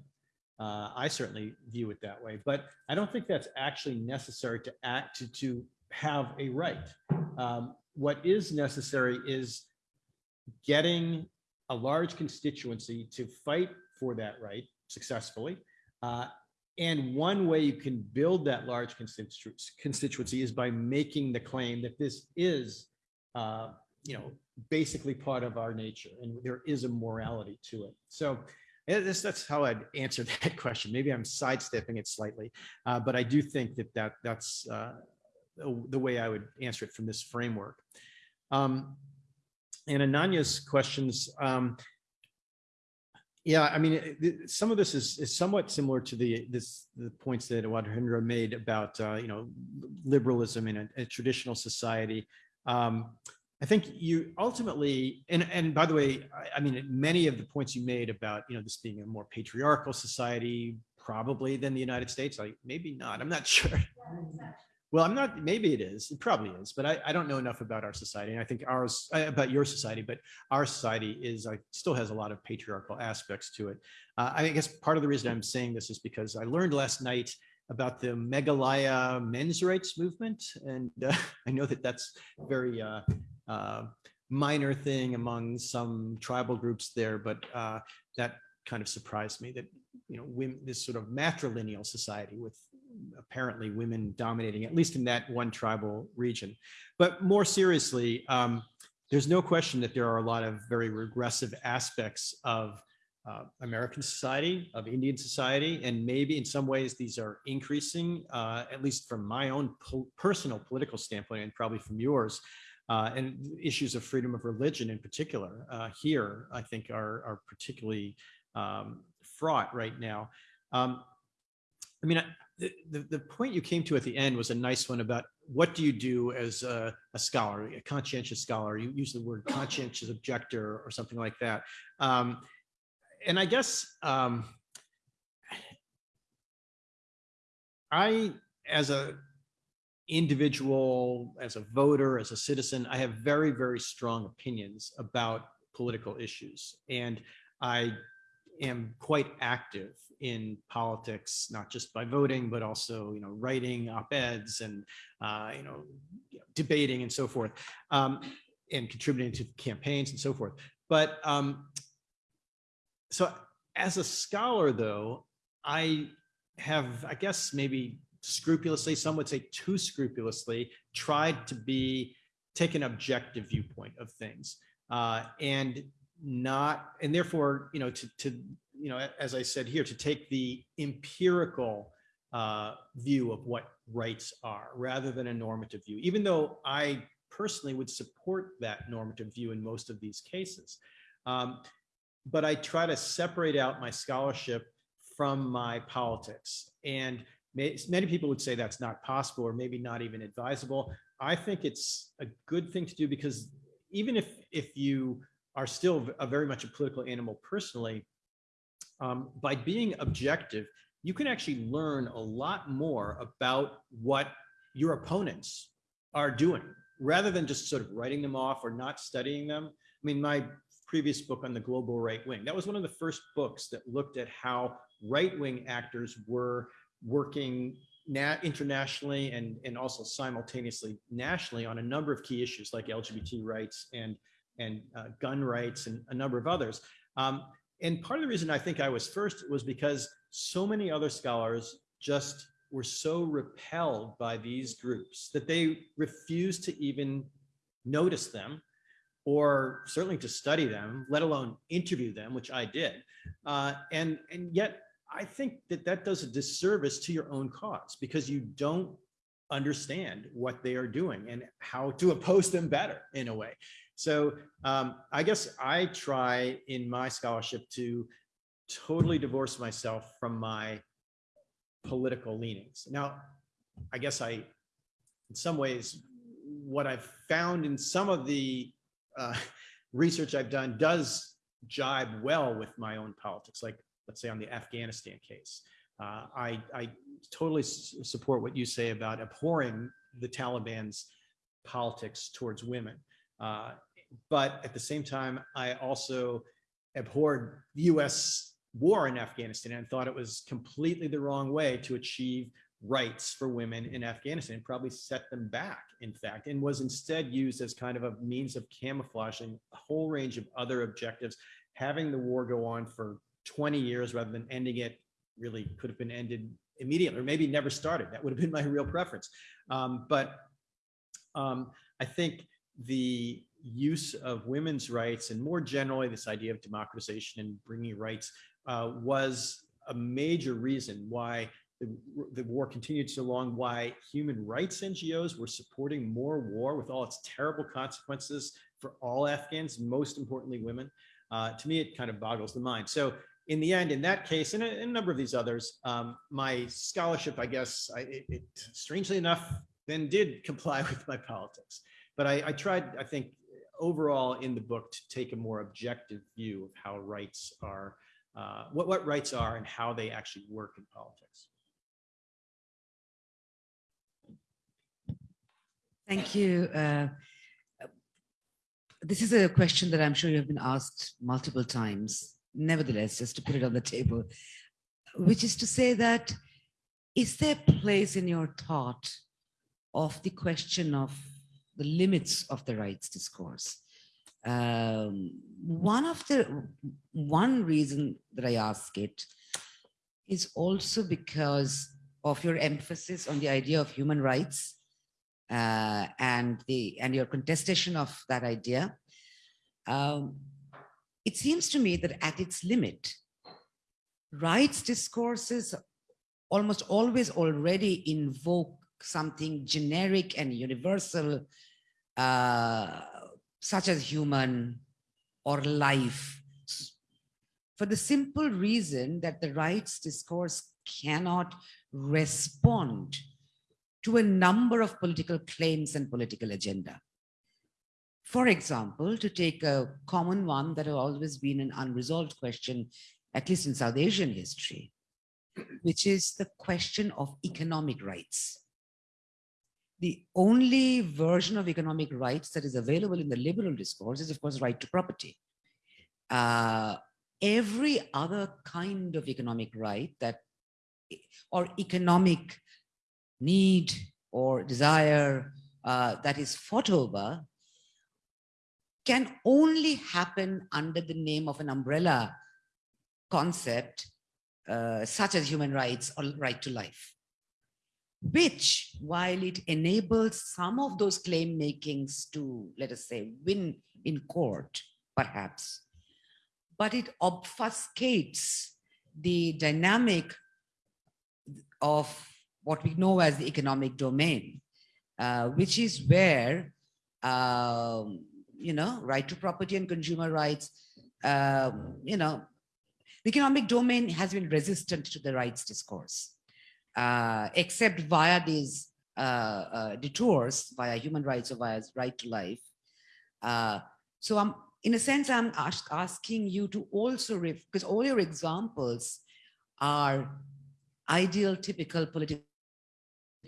Uh, I certainly view it that way, but I don't think that's actually necessary to act to, to have a right. Um, what is necessary is getting a large constituency to fight for that right successfully. Uh, and one way you can build that large constitu- constituency is by making the claim that this is, uh, you know, basically part of our nature and there is a morality to it. So this, that's how I'd answer that question. Maybe I'm sidestepping it slightly, uh, but I do think that, that that's uh, the way I would answer it from this framework. Um, and Ananya's questions, um, yeah, I mean, some of this is, is somewhat similar to the, this, the points that Wadhendra made about, uh, you know, liberalism in a, a traditional society. Um, I think you ultimately, and, and by the way, I, I mean, many of the points you made about, you know, this being a more patriarchal society, probably than the United States, like maybe not, I'm not sure. Well, I'm not, maybe it is, it probably is, but I, I don't know enough about our society. And I think ours, uh, about your society, but our society is, like, still has a lot of patriarchal aspects to it. Uh, I guess part of the reason I'm saying this is because I learned last night about the Meghalaya men's rights movement. And uh, I know that that's very uh, uh, minor thing among some tribal groups there, but uh, that kind of surprised me that, you know, women, this sort of matrilineal society with apparently women dominating, at least in that one tribal region. But more seriously, um, there's no question that there are a lot of very regressive aspects of uh, American society, of Indian society, and maybe in some ways these are increasing, uh, at least from my own po- personal political standpoint, and probably from yours. Uh, and issues of freedom of religion in particular uh, here, I think, are, are particularly um, fraught right now. Um, I mean, the, the, the point you came to at the end was a nice one about what do you do as a, a scholar, a conscientious scholar? You use the word conscientious objector or something like that. Um, and I guess um, I, as a individual, as a voter, as a citizen, I have very, very strong opinions about political issues. And I am quite active in politics, not just by voting, but also, you know, writing op-eds and, uh, you know, debating and so forth, um, and contributing to campaigns and so forth. But um, so as a scholar, though, I have, I guess, maybe scrupulously, some would say too scrupulously, tried to be take an objective viewpoint of things, uh, and not, and therefore, you know, to to you know, as I said here, to take the empirical uh, view of what rights are rather than a normative view, even though I personally would support that normative view in most of these cases. Um, but I try to separate out my scholarship from my politics. And many people would say that's not possible or maybe not even advisable. I think it's a good thing to do because even if if you are still a very much a political animal personally, um, by being objective, you can actually learn a lot more about what your opponents are doing rather than just sort of writing them off or not studying them. I mean, my previous book on the global right wing, that was one of the first books that looked at how right wing actors were working na- internationally and, and also simultaneously nationally on a number of key issues like LGBT rights and, and uh, gun rights and a number of others. Um, and part of the reason I think I was first was because so many other scholars just were so repelled by these groups that they refused to even notice them or certainly to study them, let alone interview them, which I did. Uh, and, and yet I think that that does a disservice to your own cause because you don't understand what they are doing and how to oppose them better in a way. So um, I guess I try in my scholarship to totally divorce myself from my political leanings. Now, I guess I, in some ways, what I've found in some of the uh, research I've done does jibe well with my own politics. Like, let's say on the Afghanistan case, uh, I, I totally support what you say about abhorring the Taliban's politics towards women. Uh, But at the same time, I also abhorred the US war in Afghanistan and thought it was completely the wrong way to achieve rights for women in Afghanistan, probably set them back, in fact, and was instead used as kind of a means of camouflaging a whole range of other objectives. Having the war go on for 20 years rather than ending it really could have been ended immediately, or maybe never started. That would have been my real preference. Um, but um, I think the use of women's rights and more generally this idea of democratization and bringing rights uh, was a major reason why the, the war continued so long, why human rights NGOs were supporting more war with all its terrible consequences for all Afghans, most importantly women. Uh, to me, it kind of boggles the mind. So in the end, in that case, and a, a number of these others, um, my scholarship, I guess, I, it, it strangely enough, then did comply with my politics. But I, I tried, I think, overall in the book to take a more objective view of how rights are, uh, what, what rights are and how they actually work in politics. Thank you. Uh, This is a question that I'm sure you have been asked multiple times. Nevertheless, just to put it on the table, which is to say that, is there place in your thought of the question of the limits of the rights discourse? Um, One of the, one reason that I ask it is also because of your emphasis on the idea of human rights uh, and the and your contestation of that idea, um, it seems to me that at its limit, rights discourses almost always already invoke something generic and universal, uh, such as human or life, for the simple reason that the rights discourse cannot respond to a number of political claims and political agenda. For example, to take a common one that has always been an unresolved question, at least in South Asian history, which is the question of economic rights. The only version of economic rights that is available in the liberal discourse is, of course, right to property. Uh, every other kind of economic right that or economic need or desire uh, that is fought over can only happen under the name of an umbrella concept uh, such as human rights or right to life, which while it enables some of those claim makings to, let us say, win in court, perhaps, but it obfuscates the dynamic of what we know as the economic domain, uh, which is where, um, you know, right to property and consumer rights, um, you know, the economic domain has been resistant to the rights discourse, uh, except via these uh, uh, detours, via human rights or via right to life. Uh, so I'm, in a sense, I'm ask, asking you to also, because all your examples are ideal, typical political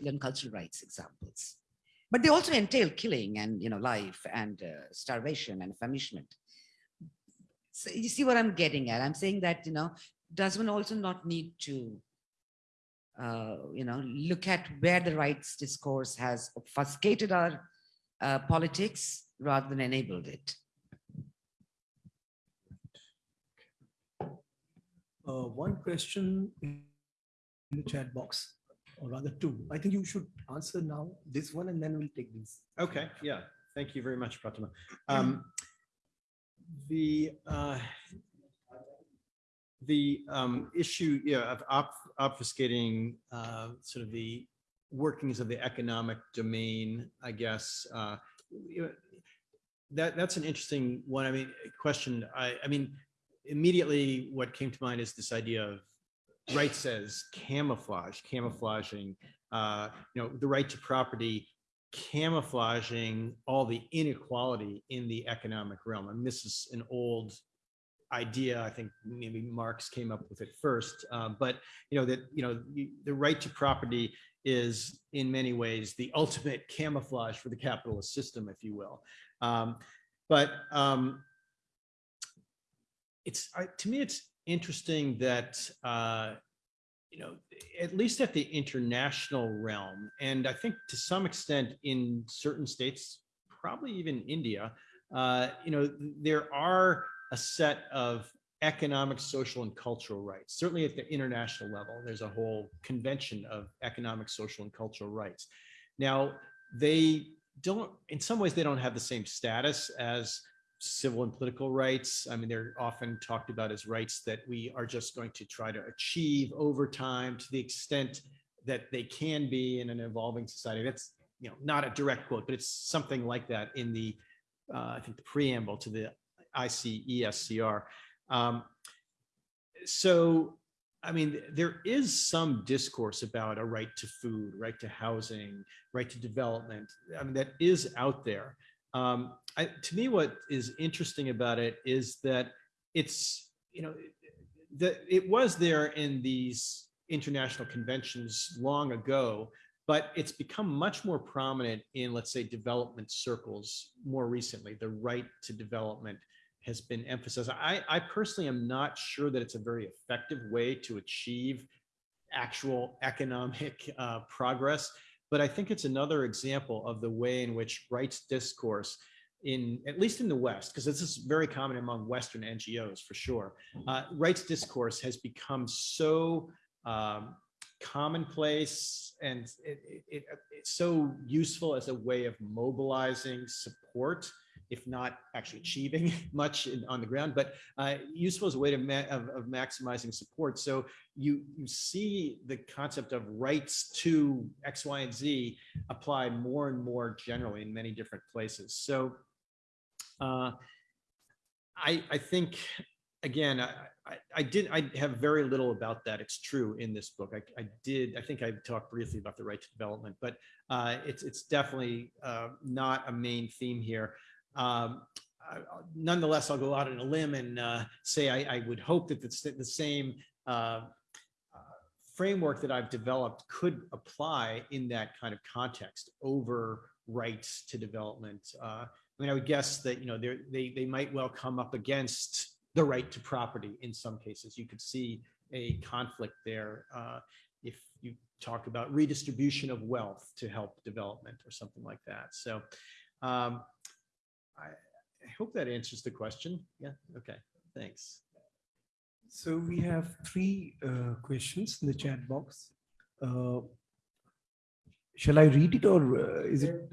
and cultural rights examples. But they also entail killing and you know life and uh, starvation and famishment. So you see what I'm getting at? I'm saying that you know does one also not need to uh, you know look at where the rights discourse has obfuscated our uh, politics rather than enabled it. Uh, one question in the chat box, or rather two. I think you should answer now this one and then we'll take this. Okay, yeah, thank you very much, Pratima. Um, the uh, the um, issue of op- obfuscating uh, sort of the workings of the economic domain, I guess. Uh, that that's an interesting one. I mean, question. I, I mean, immediately what came to mind is this idea of rights says camouflage, camouflaging, uh, you know, the right to property, camouflaging all the inequality in the economic realm. And this is an old idea. I think maybe Marx came up with it first. Uh, but you know that you know the right to property is in many ways the ultimate camouflage for the capitalist system, if you will. Um, but um, it's I, to me, it's interesting that uh, you know, at least at the international realm, and I think to some extent in certain states, probably even India, uh, you know, there are a set of economic, social, and cultural rights. Certainly at the international level, there's a whole convention of economic, social, and cultural rights. Now, they don't, in some ways, they don't have the same status as civil and political rights. I mean, they're often talked about as rights that we are just going to try to achieve over time to the extent that they can be in an evolving society. That's you know not a direct quote, but it's something like that in the uh, I think the preamble to the ICESCR. Um, so, I mean, there is some discourse about a right to food, right to housing, right to development. I mean, that is out there. Um, I, to me, what is interesting about it is that it's, you know, that it was there in these international conventions long ago, but it's become much more prominent in, let's say, development circles more recently. The right to development has been emphasized. I, I personally am not sure that it's a very effective way to achieve actual economic uh, progress, but I think it's another example of the way in which rights discourse in at least in the West, because this is very common among Western NGOs for sure. Uh, rights discourse has become so um, commonplace and it, it, it, it's so useful as a way of mobilizing support if not actually achieving much in, on the ground, but uh, useful as a way to ma of, of, maximizing support. So you you see the concept of rights to X, Y, and Z applied more and more generally in many different places. So uh, I I think again. I, I, I, did I have very little about that. It's true in this book. I, I did I think I talked briefly about the right to development, but uh, it's it's definitely uh, not a main theme here. Um, I, nonetheless, I'll go out on a limb and uh, say I, I, would hope that the, the same uh, uh, framework that I've developed could apply in that kind of context over rights to development. Uh, I mean, I would guess that you know they they might well come up against the right to property in some cases. You could see a conflict there uh, if you talk about redistribution of wealth to help development or something like that. So. Um, I, I hope that answers the question. Yeah, okay, thanks. So we have three uh, questions in the chat box. Uh, shall I read it or uh, is it?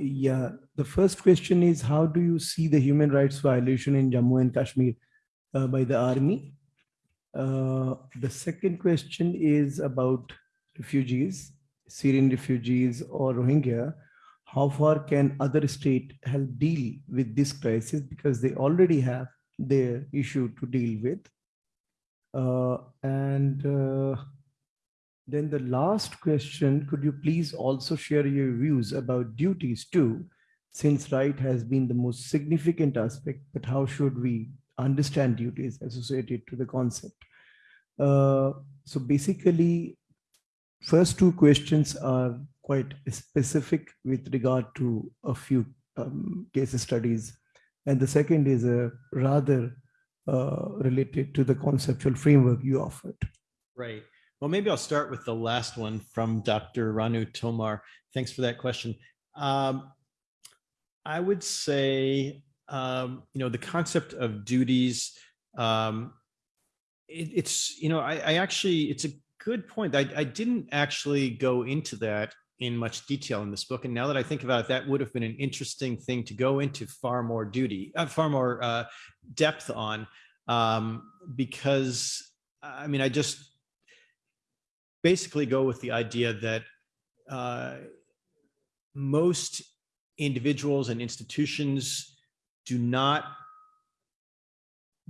Yeah, the first question is how do you see the human rights violation in Jammu and Kashmir uh, by the army? Uh, the second question is about refugees, Syrian refugees or Rohingya how far can other state help deal with this crisis because they already have their issue to deal with. Uh, and uh, then the last question, could you please also share your views about duties too, since right has been the most significant aspect, but how should we understand duties associated to the concept? Uh, so basically, first two questions are quite specific with regard to a few um, case studies. And the second is a rather uh, related to the conceptual framework you offered. Right. Well, maybe I'll start with the last one from Dr. Ranu Tomar. Thanks for that question. Um, I would say, um, you know, the concept of duties, um, it, it's, you know, I, I, actually, it's a good point. I, I didn't actually go into that in much detail in this book. And now that I think about it, that would have been an interesting thing to go into far more duty, uh, far more uh, depth on, um, because I mean, I just basically go with the idea that uh, most individuals and institutions do not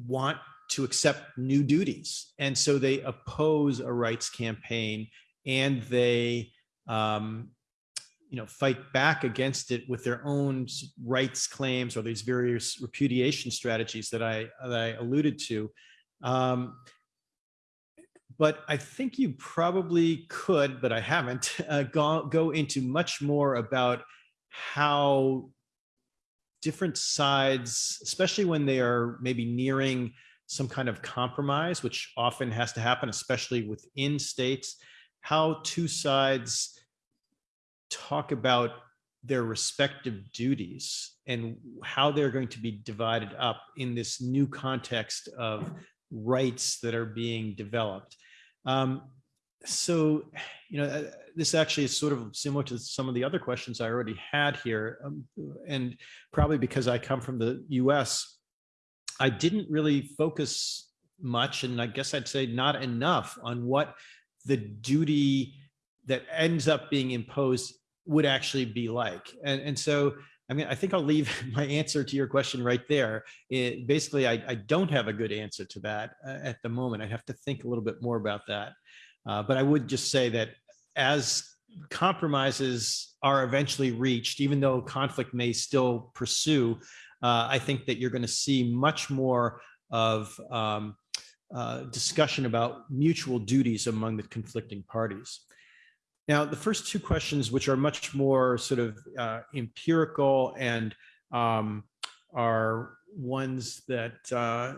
want to accept new duties. And so they oppose a rights campaign and they um, you know, fight back against it with their own rights claims or these various repudiation strategies that I, that I alluded to. Um, but I think you probably could, but I haven't, uh, go, go into much more about how different sides, especially when they are maybe nearing some kind of compromise, which often has to happen, especially within states, how two sides talk about their respective duties and how they're going to be divided up in this new context of rights that are being developed. Um, so, you know, uh, this actually is sort of similar to some of the other questions I already had here. Um, and probably because I come from the US, I didn't really focus much, and I guess I'd say not enough on what the duty that ends up being imposed would actually be like. And, and so, I mean, I think I'll leave my answer to your question right there. It, basically, I, I don't have a good answer to that uh, at the moment. I have to think a little bit more about that. Uh, but I would just say that as compromises are eventually reached, even though conflict may still pursue, uh, I think that you're going to see much more of um, uh, discussion about mutual duties among the conflicting parties. Now, the first two questions, which are much more sort of uh, empirical and um, are ones that, uh,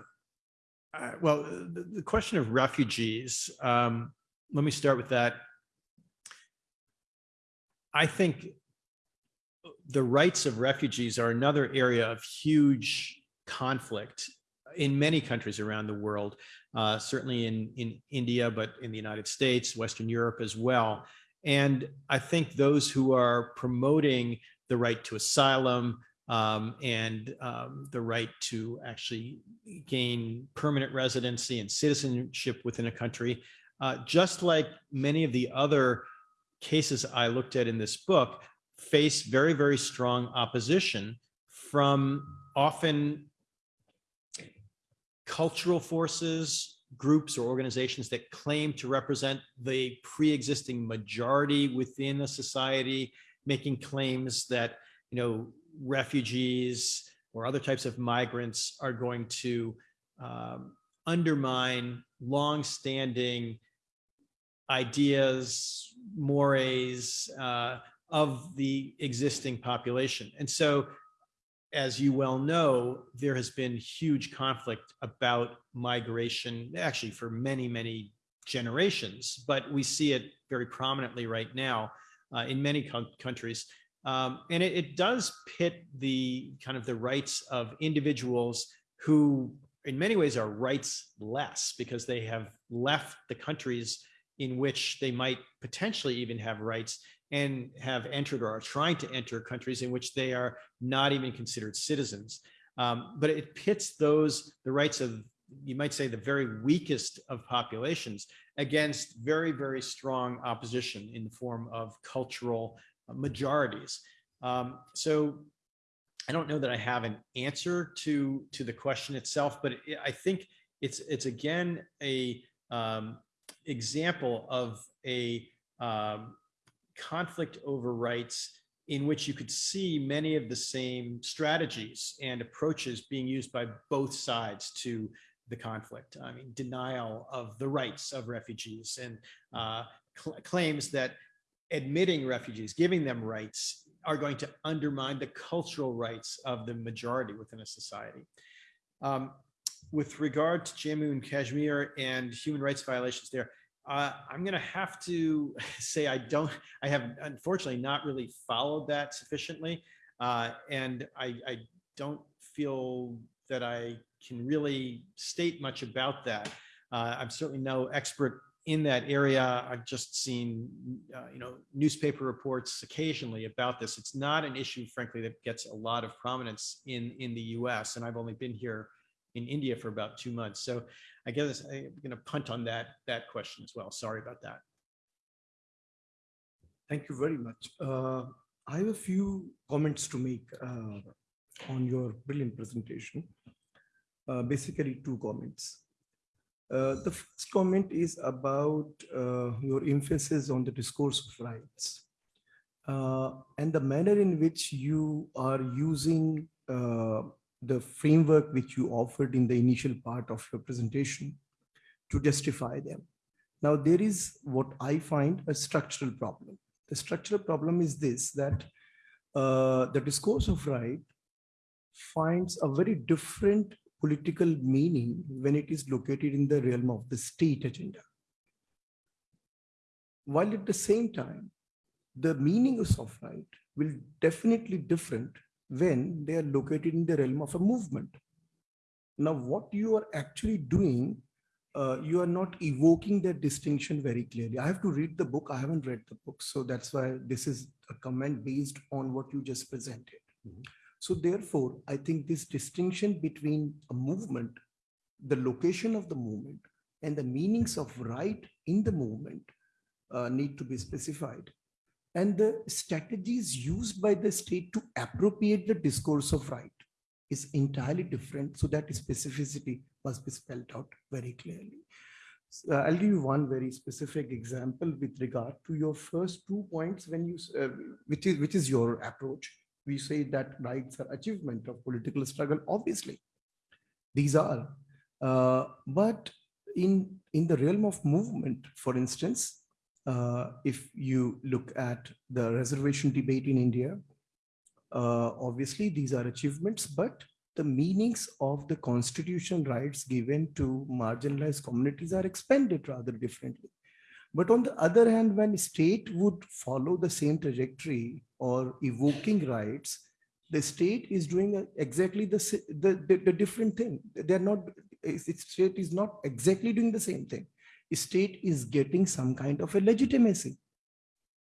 uh, well, the, the, question of refugees, um, let me start with that. I think the rights of refugees are another area of huge conflict in many countries around the world, uh, certainly in, in India, but in the United States, Western Europe as well. And I think those who are promoting the right to asylum um, and um, the right to actually gain permanent residency and citizenship within a country uh, just like many of the other cases I looked at in this book, face very, very strong opposition from often cultural forces, groups or organizations that claim to represent the pre-existing majority within a society, making claims that, you know, refugees or other types of migrants are going to um, undermine long-standing ideas, mores uh, of the existing population. And so, as you well know, there has been huge conflict about migration, actually for many, many generations, but we see it very prominently right now uh, in many countries. Um, and it, it does pit the kind of the rights of individuals who in many ways are rights less because they have left the countries in which they might potentially even have rights and have entered or are trying to enter countries in which they are not even considered citizens. Um, but it pits those, the rights of, you might say, the very weakest of populations against very, very strong opposition in the form of cultural majorities. Um, so I don't know that I have an answer to, to the question itself, but it, I think it's, it's again a, um, example of a um, conflict over rights in which you could see many of the same strategies and approaches being used by both sides to the conflict. I mean, denial of the rights of refugees and uh, cl claims that admitting refugees, giving them rights, are going to undermine the cultural rights of the majority within a society. Um, with regard to Jammu and Kashmir and human rights violations there, uh, I'm going to have to say I don't, I have unfortunately not really followed that sufficiently. Uh, and I, I, don't feel that I can really state much about that. Uh, I'm certainly no expert in that area. I've just seen, uh, you know, newspaper reports occasionally about this. It's not an issue, frankly, that gets a lot of prominence in, in the US. And I've only been here in India for about two months. So I guess I'm going to punt on that, that question as well. Sorry about that. Thank you very much. Uh, I have a few comments to make uh, on your brilliant presentation. Uh, basically, two comments. Uh, the first comment is about uh, your emphasis on the discourse of rights uh, and the manner in which you are using the framework which you offered in the initial part of your presentation to justify them. Now, there is what I find a structural problem. The structural problem is this, that uh, the discourse of right finds a very different political meaning when it is located in the realm of the state agenda. While at the same time, the meanings of right will definitely different when they are located in the realm of a movement. Now, what you are actually doing, uh, you are not evoking that distinction very clearly. I have to read the book. I haven't read the book. So that's why this is a comment based on what you just presented. Mhm. So therefore, I think this distinction between a movement, the location of the movement, and the meanings of right in the movement uh, need to be specified. And the strategies used by the state to appropriate the discourse of right is entirely different. So that specificity must be spelled out very clearly. So, uh, I'll give you one very specific example with regard to your first two points when you, uh, which is which is your approach. We say that rights are achievement of political struggle. Obviously, these are, uh, but in in the realm of movement, for instance, if you look at the reservation debate in India, uh, obviously these are achievements, but the meanings of the constitutional rights given to marginalized communities are expanded rather differently. But on the other hand, when state would follow the same trajectory or evoking rights, the state is doing exactly the, the, the, the different thing. They're not, state is not exactly doing the same thing. State is getting some kind of a legitimacy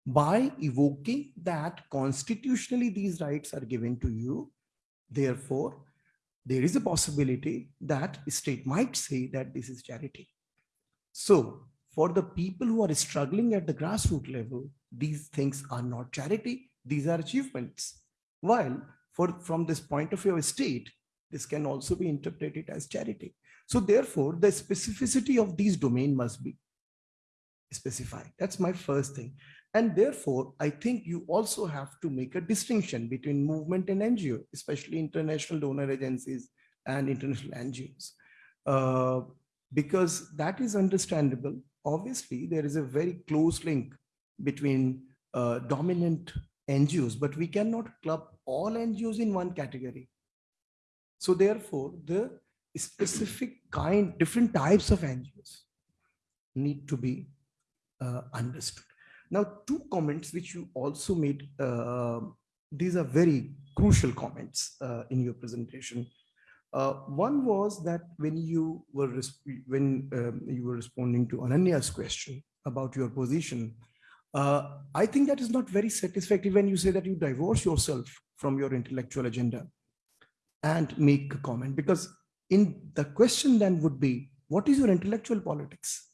by evoking that constitutionally these rights are given to you. Therefore, there is a possibility that state might say that this is charity. So for the people who are struggling at the grassroots level, these things are not charity, these are achievements. While for from this point of view of state, this can also be interpreted as charity. So therefore, the specificity of these domain must be specified. That's my first thing. And therefore, I think you also have to make a distinction between movement and NGO, especially international donor agencies and international NGOs. Uh, because that is understandable. Obviously, there is a very close link between uh, dominant NGOs, but we cannot club all NGOs in one category. So therefore, the specific kind, different types of NGOs need to be uh, understood. Now, two comments which you also made, uh, these are very crucial comments uh, in your presentation. Uh, one was that when you were when um, you were responding to Ananya's question about your position, uh, I think that is not very satisfactory when you say that you divorce yourself from your intellectual agenda and make a comment because in the question then would be what is your intellectual politics?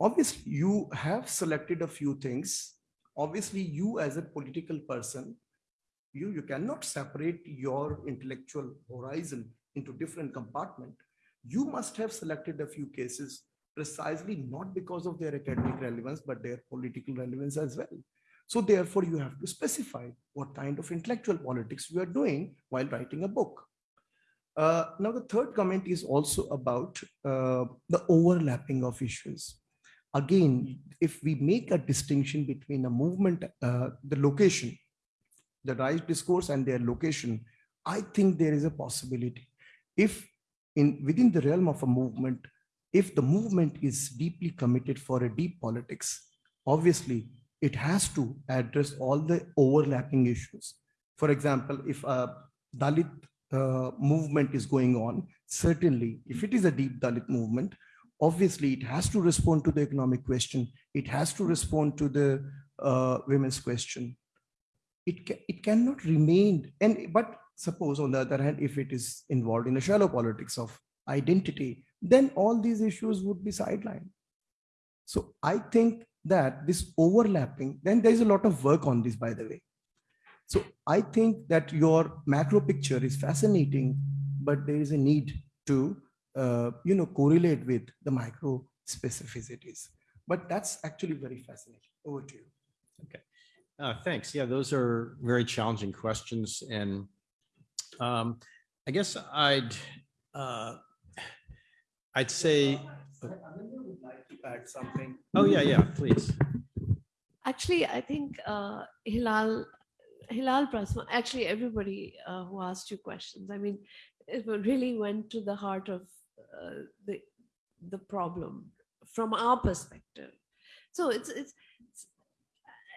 Obviously you have selected a few things. Obviously you as a political person you you cannot separate your intellectual horizon into different compartment. You must have selected a few cases precisely not because of their academic relevance but their political relevance as well. So therefore you have to specify what kind of intellectual politics you are doing while writing a book uh, now the third comment is also about uh, the overlapping of issues again, if we make a distinction between a movement, uh, the location, the right discourse and their location, I think there is a possibility. If in within the realm of a movement, if the movement is deeply committed for a deep politics, obviously it has to address all the overlapping issues. For example, if a Dalit uh, movement is going on, certainly if it is a deep Dalit movement, obviously it has to respond to the economic question. It has to respond to the uh, women's question. It ca- it cannot remain. And but suppose on the other hand if it is involved in a shallow politics of identity then all these issues would be sidelined. So i think that this overlapping then there is a lot of work on this by the way so i think that your macro picture is fascinating but there is a need to uh, you know, correlate with the micro specificities. But that's actually very fascinating. Over to you. Uh, Thanks. Yeah, those are very challenging questions. And um, I guess I'd, uh, I'd say, Ananya would like to add something. oh, yeah, yeah, please. Actually, I think uh, Hilal Hilal Prasma, actually everybody uh, who asked you questions, I mean, it really went to the heart of uh, the the problem from our perspective. So it's, it's it's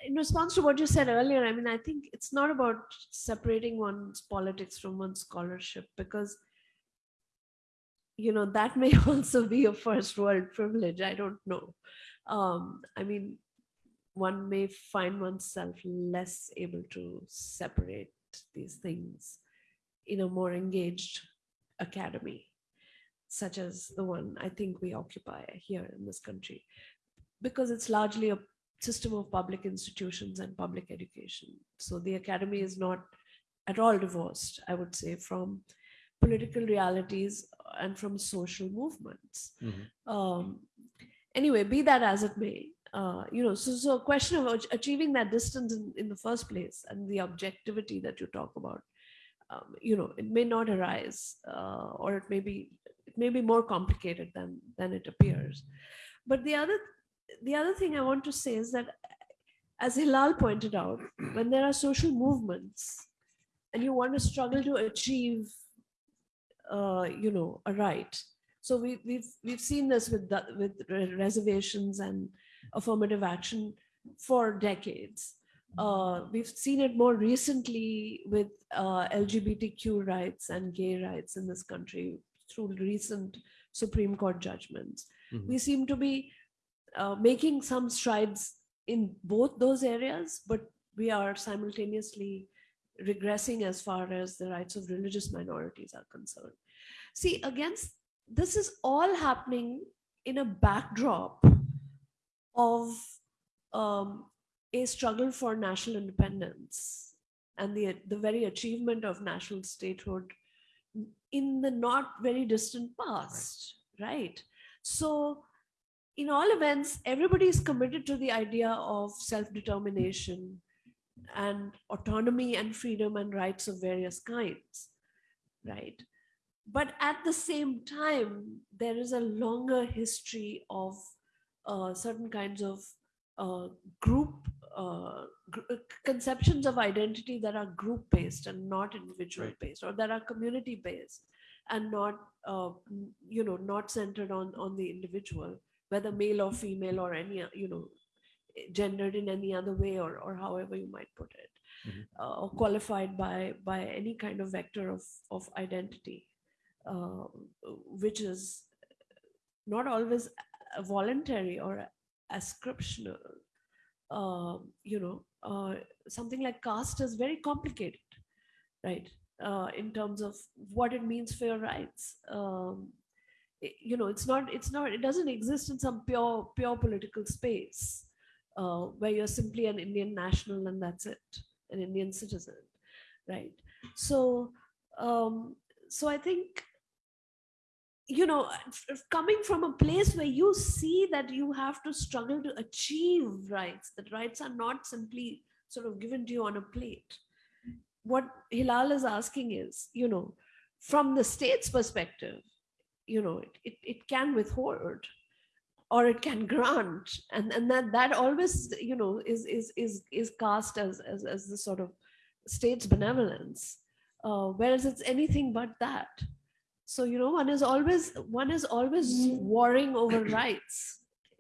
in response to what you said earlier. I mean, I think it's not about separating one's politics from one's scholarship because you know that may also be a first world privilege. I don't know. Um, I mean, one may find oneself less able to separate these things in a more engaged academy, such as the one I think we occupy here in this country, because it's largely a system of public institutions and public education. So the academy is not at all divorced, I would say, from political realities and from social movements. Mhm. Um, anyway, be that as it may, uh, you know, so, so a question of achieving that distance in, in the first place and the objectivity that you talk about, um, you know, it may not arise uh, or it may be, it may be more complicated than, than it appears. But the other, the other thing I want to say is that as Hilal pointed out, when there are social movements and you want to struggle to achieve, uh, you know, a right. So we, we've we've seen this with the, with reservations and affirmative action for decades. Uh, we've seen it more recently with uh, LGBTQ rights and gay rights in this country through recent Supreme Court judgments. Mhm. We seem to be uh, making some strides in both those areas, but we are simultaneously regressing as far as the rights of religious minorities are concerned. See, against this is all happening in a backdrop of um, a struggle for national independence and the, the very achievement of national statehood in the not very distant past, right? So, in all events, everybody is committed to the idea of self determination and autonomy and freedom and rights of various kinds, right? But at the same time, there is a longer history of uh, certain kinds of uh, group uh, gr- uh, conceptions of identity that are group based and not individual Right. based or that are community based and not uh, you know not centered on on the individual whether male or female or any you know gendered in any other way or or however you might put it Mhm. uh, or qualified by by any kind of vector of of identity uh, which is not always a- voluntary or ascriptional uh, you know uh, something like caste is very complicated right? Uh, in terms of what it means for your rights um, i- you know it's not it's not it doesn't exist in some pure pure political space uh, where you're simply an indian national and that's it an indian citizen right? So um, so i think you know coming from a place where you see that you have to struggle to achieve rights that rights are not simply sort of given to you on a plate. What hilal is asking is you know from the state's perspective you know it, it, it can withhold or it can grant. And and that that always you know is is is is cast as as, as the sort of state's benevolence uh, whereas it's anything but that so you know one is always one is always warring over rights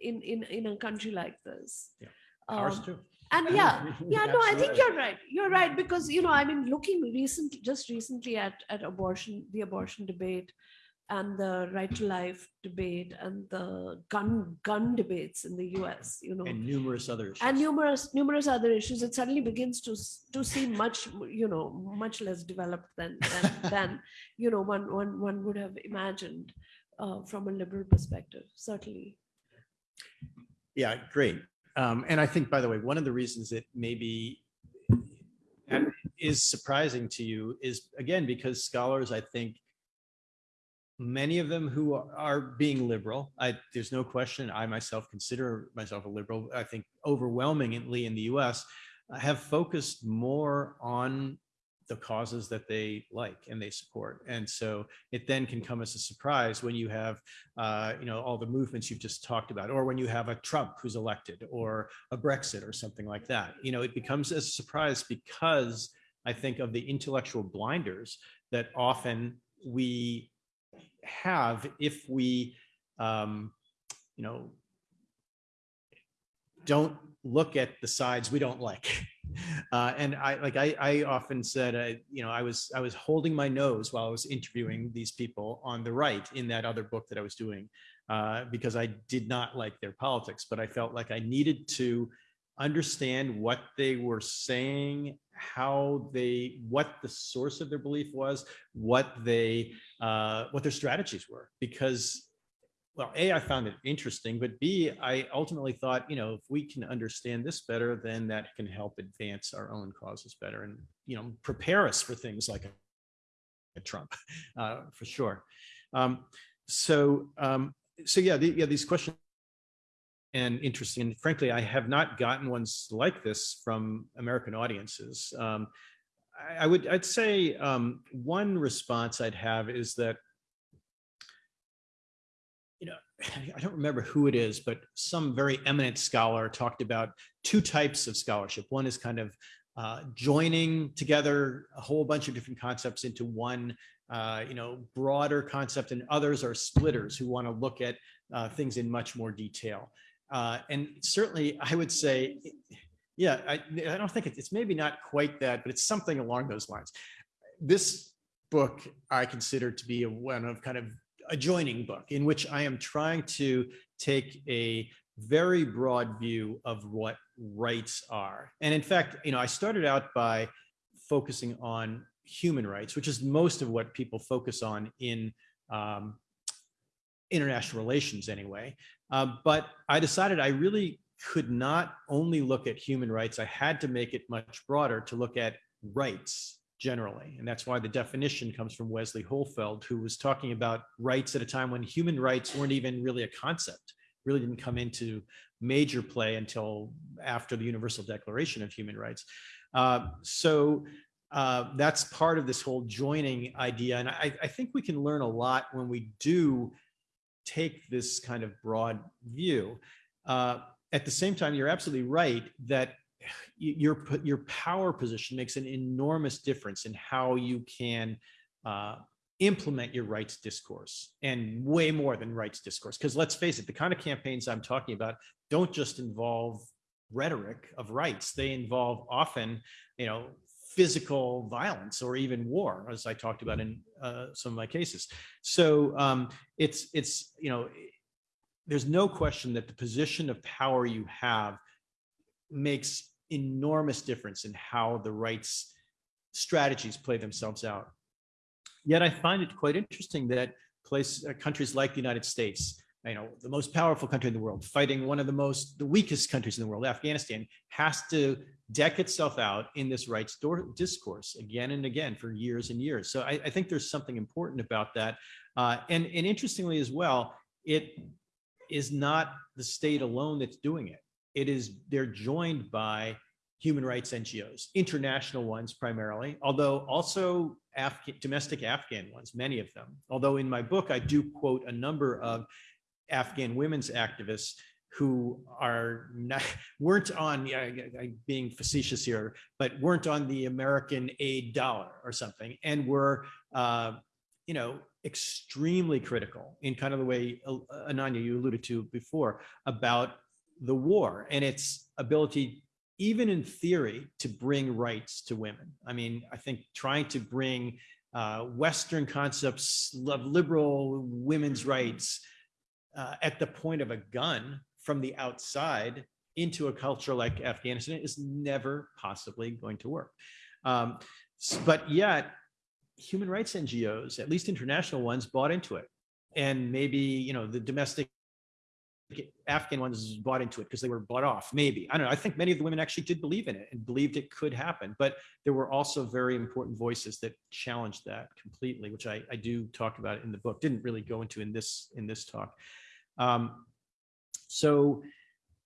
in in in a country like this Yeah. Ours Um, too. and yeah yeah no i think you're right you're right because you know i mean looking recently just recently at at abortion the abortion debate and the right to life debate and the gun gun debates in the us you know And numerous others. and numerous numerous other issues it suddenly begins to to seem much you know much less developed than than, than you know one one one would have imagined uh, from a liberal perspective certainly Yeah, great. Um, and I think, by the way, one of the reasons that maybe is surprising to you is again because scholars, I think, many of them who are- are being liberal. I there's no question. I myself consider myself a liberal. I think overwhelmingly in the U.S. uh, have focused more on the causes that they like and they support. And so it then can come as a surprise when you have, uh, you know, all the movements you've just talked about, or when you have a Trump who's elected, or a Brexit, or something like that. You know, it becomes a surprise because I think of the intellectual blinders that often we have if we, um, you know, don't look at the sides we don't like. Uh, and I like I, I often said, uh, you know, I was I was holding my nose while I was interviewing these people on the right in that other book that I was doing uh, because I did not like their politics, but I felt like I needed to understand what they were saying, how they, what the source of their belief was, what they, uh, what their strategies were, because well, A, I found it interesting, but B, I ultimately thought, you know, if we can understand this better, then that can help advance our own causes better and, you know, prepare us for things like a, Trump, uh, for sure. Um, so, um, so yeah, the, yeah, these questions and interesting. And frankly, I have not gotten ones like this from American audiences. Um, I, I would, I'd say um, one response I'd have is that you know, I don't remember who it is, but some very eminent scholar talked about two types of scholarship. One is kind of uh, joining together a whole bunch of different concepts into one, uh, you know, broader concept, and others are splitters who want to look at uh, things in much more detail. Uh, and certainly, I would say, yeah, I, I don't think it's, it's maybe not quite that, but it's something along those lines. This book I consider to be a, one of kind of adjoining book in which I am trying to take a very broad view of what rights are. And in fact, you know, I started out by focusing on human rights, which is most of what people focus on in um, international relations anyway. Uh, but I decided I really could not only look at human rights, I had to make it much broader to look at rights generally. And that's why the definition comes from Wesley Hohfeld, who was talking about rights at a time when human rights weren't even really a concept, really didn't come into major play until after the Universal Declaration of Human Rights. Uh, so uh, that's part of this whole joining idea. And I, I think we can learn a lot when we do take this kind of broad view. Uh, at the same time, you're absolutely right that your your power position makes an enormous difference in how you can uh, implement your rights discourse and way more than rights discourse because let's face it the kind of campaigns i'm talking about don't just involve rhetoric of rights they involve often you know physical violence or even war as i talked about in uh, some of my cases so um, it's it's you know there's no question that the position of power you have makes enormous difference in how the rights strategies play themselves out. Yet I find it quite interesting that place uh, countries like the United States, you know, the most powerful country in the world, fighting one of the most the weakest countries in the world, Afghanistan, has to deck itself out in this rights discourse again and again for years and years. So I, I think there's something important about that. Uh, and, and interestingly as well, it is not the state alone that's doing it it is they're joined by human rights NGOs, international ones primarily, although also Afghan, domestic Afghan ones, many of them. Although in my book, I do quote a number of Afghan women's activists who are not, weren't on, yeah, being facetious here, but weren't on the American aid dollar or something, and were, uh, you know, extremely critical in kind of the way uh, Ananya you alluded to before about the war and its ability, even in theory, to bring rights to women. I mean, I think trying to bring uh, Western concepts of liberal women's rights uh, at the point of a gun from the outside into a culture like Afghanistan is never possibly going to work. Um, but yet, human rights NGOs, at least international ones, bought into it. And maybe, you know, the domestic Afghan ones bought into it because they were bought off. Maybe I don't know. I think many of the women actually did believe in it and believed it could happen. But there were also very important voices that challenged that completely, which I, I do talk about in the book. Didn't really go into in this in this talk. Um, so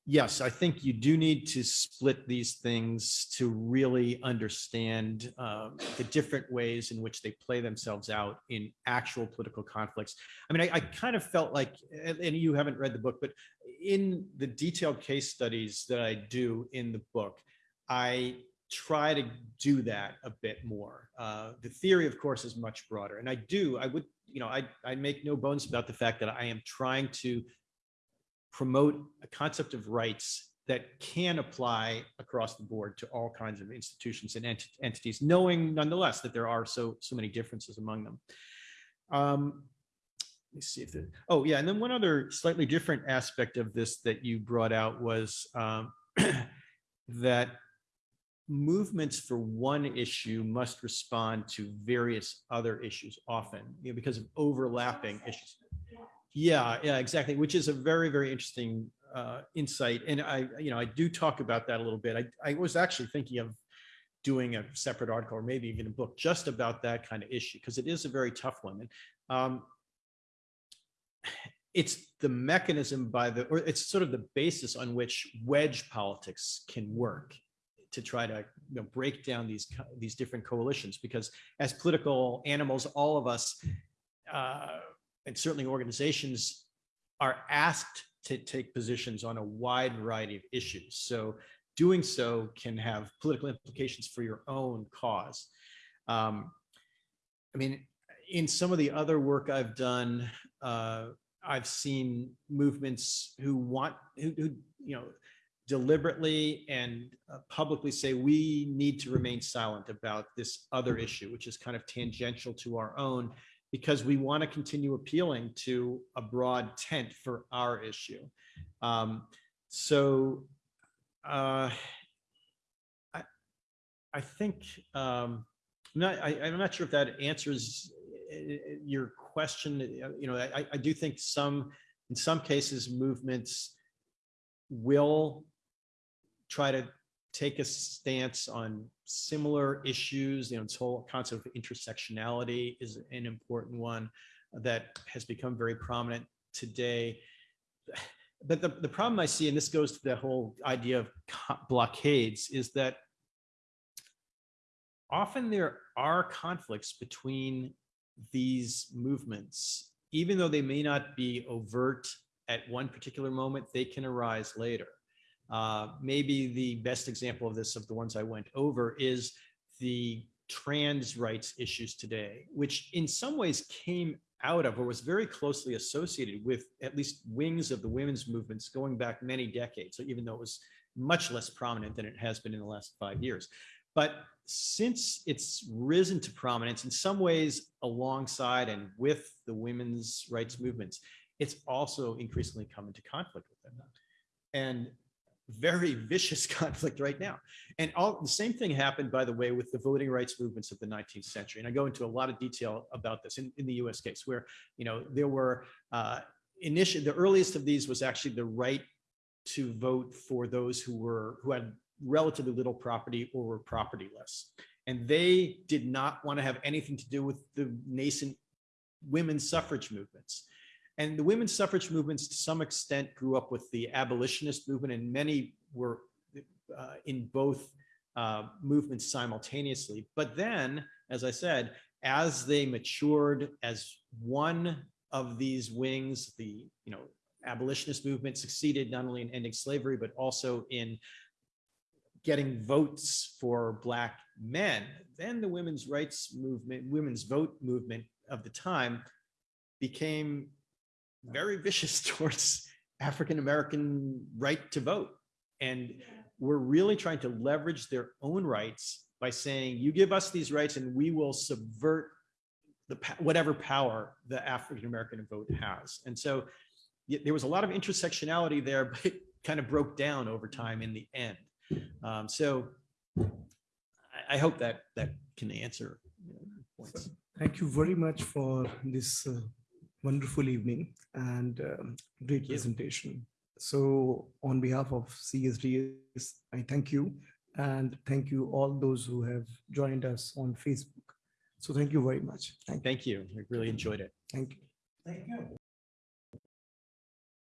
yes, I think you do need to split these things to really understand um, the different ways in which they play themselves out in actual political conflicts. I mean, I, I kind of felt like, and and you haven't read the book, but in the detailed case studies that I do in the book, I try to do that a bit more. Uh, the theory, of course, is much broader, and I do. I would, you know, I I make no bones about the fact that I am trying to promote a concept of rights that can apply across the board to all kinds of institutions and ent- entities, knowing nonetheless that there are so so many differences among them. Um, let me see if the, oh yeah, and then one other slightly different aspect of this that you brought out was um, that movements for one issue must respond to various other issues often, you know, because of overlapping issues. Yeah, yeah, exactly, which is a very, very interesting uh, insight. And I, you know, I do talk about that a little bit. I, I was actually thinking of doing a separate article or maybe even a book just about that kind of issue because it is a very tough one. And um, it's the mechanism by the, or it's sort of the basis on which wedge politics can work to try to you know, break down these these different coalitions because as political animals, all of us, uh, and certainly organizations, are asked to take positions on a wide variety of issues. So doing so can have political implications for your own cause. Um, I mean, in some of the other work I've done, uh, I've seen movements who want, who, who you know, deliberately and uh, publicly say we need to remain silent about this other issue, which is kind of tangential to our own, because we want to continue appealing to a broad tent for our issue. Um, so uh, I, I think um, I'm not, I, I'm not sure if that answers uh, your question. Uh, You know, I, I do think some, in some cases, movements will try to take a stance on similar issues. You know, this whole concept of intersectionality is an important one that has become very prominent today. But the, the problem I see, and this goes to the whole idea of blockades, is that often there are conflicts between these movements, even though they may not be overt at one particular moment, they can arise later. Uh, maybe the best example of this, of the ones I went over, is the trans rights issues today, which in some ways came out of or was very closely associated with at least wings of the women's movements going back many decades, so even though it was much less prominent than it has been in the last five years. But since it's risen to prominence in some ways alongside and with the women's rights movements, it's also increasingly come into conflict with them. And very vicious conflict right now. And all the same thing happened, by the way, with the voting rights movements of the 19th century. And I go into a lot of detail about this in, in the US case, where you know there were uh, initially the earliest of these was actually the right to vote for those who were who had relatively little property or were propertyless. And they did not want to have anything to do with the nascent women's suffrage movements. And the women's suffrage movements, to some extent, grew up with the abolitionist movement, and many were uh, in both uh, movements simultaneously. But then, as I said, as they matured as one of these wings, the you know abolitionist movement succeeded not only in ending slavery but also in getting votes for black men. Then the women's rights movement, women's vote movement of the time became very vicious towards African American right to vote. And we're really trying to leverage their own rights by saying, you give us these rights and we will subvert the whatever power the African American vote has. And so there was a lot of intersectionality there, but it kind of broke down over time in the end. Um, so I, I hope that that can answer you know, points. Thank you very much for this uh, wonderful evening and um, great you. presentation. So on behalf of CSDS, I thank you and thank you all those who have joined us on Facebook. So thank you very much. Thank you. Thank you. I really enjoyed it. Thank you. Thank you.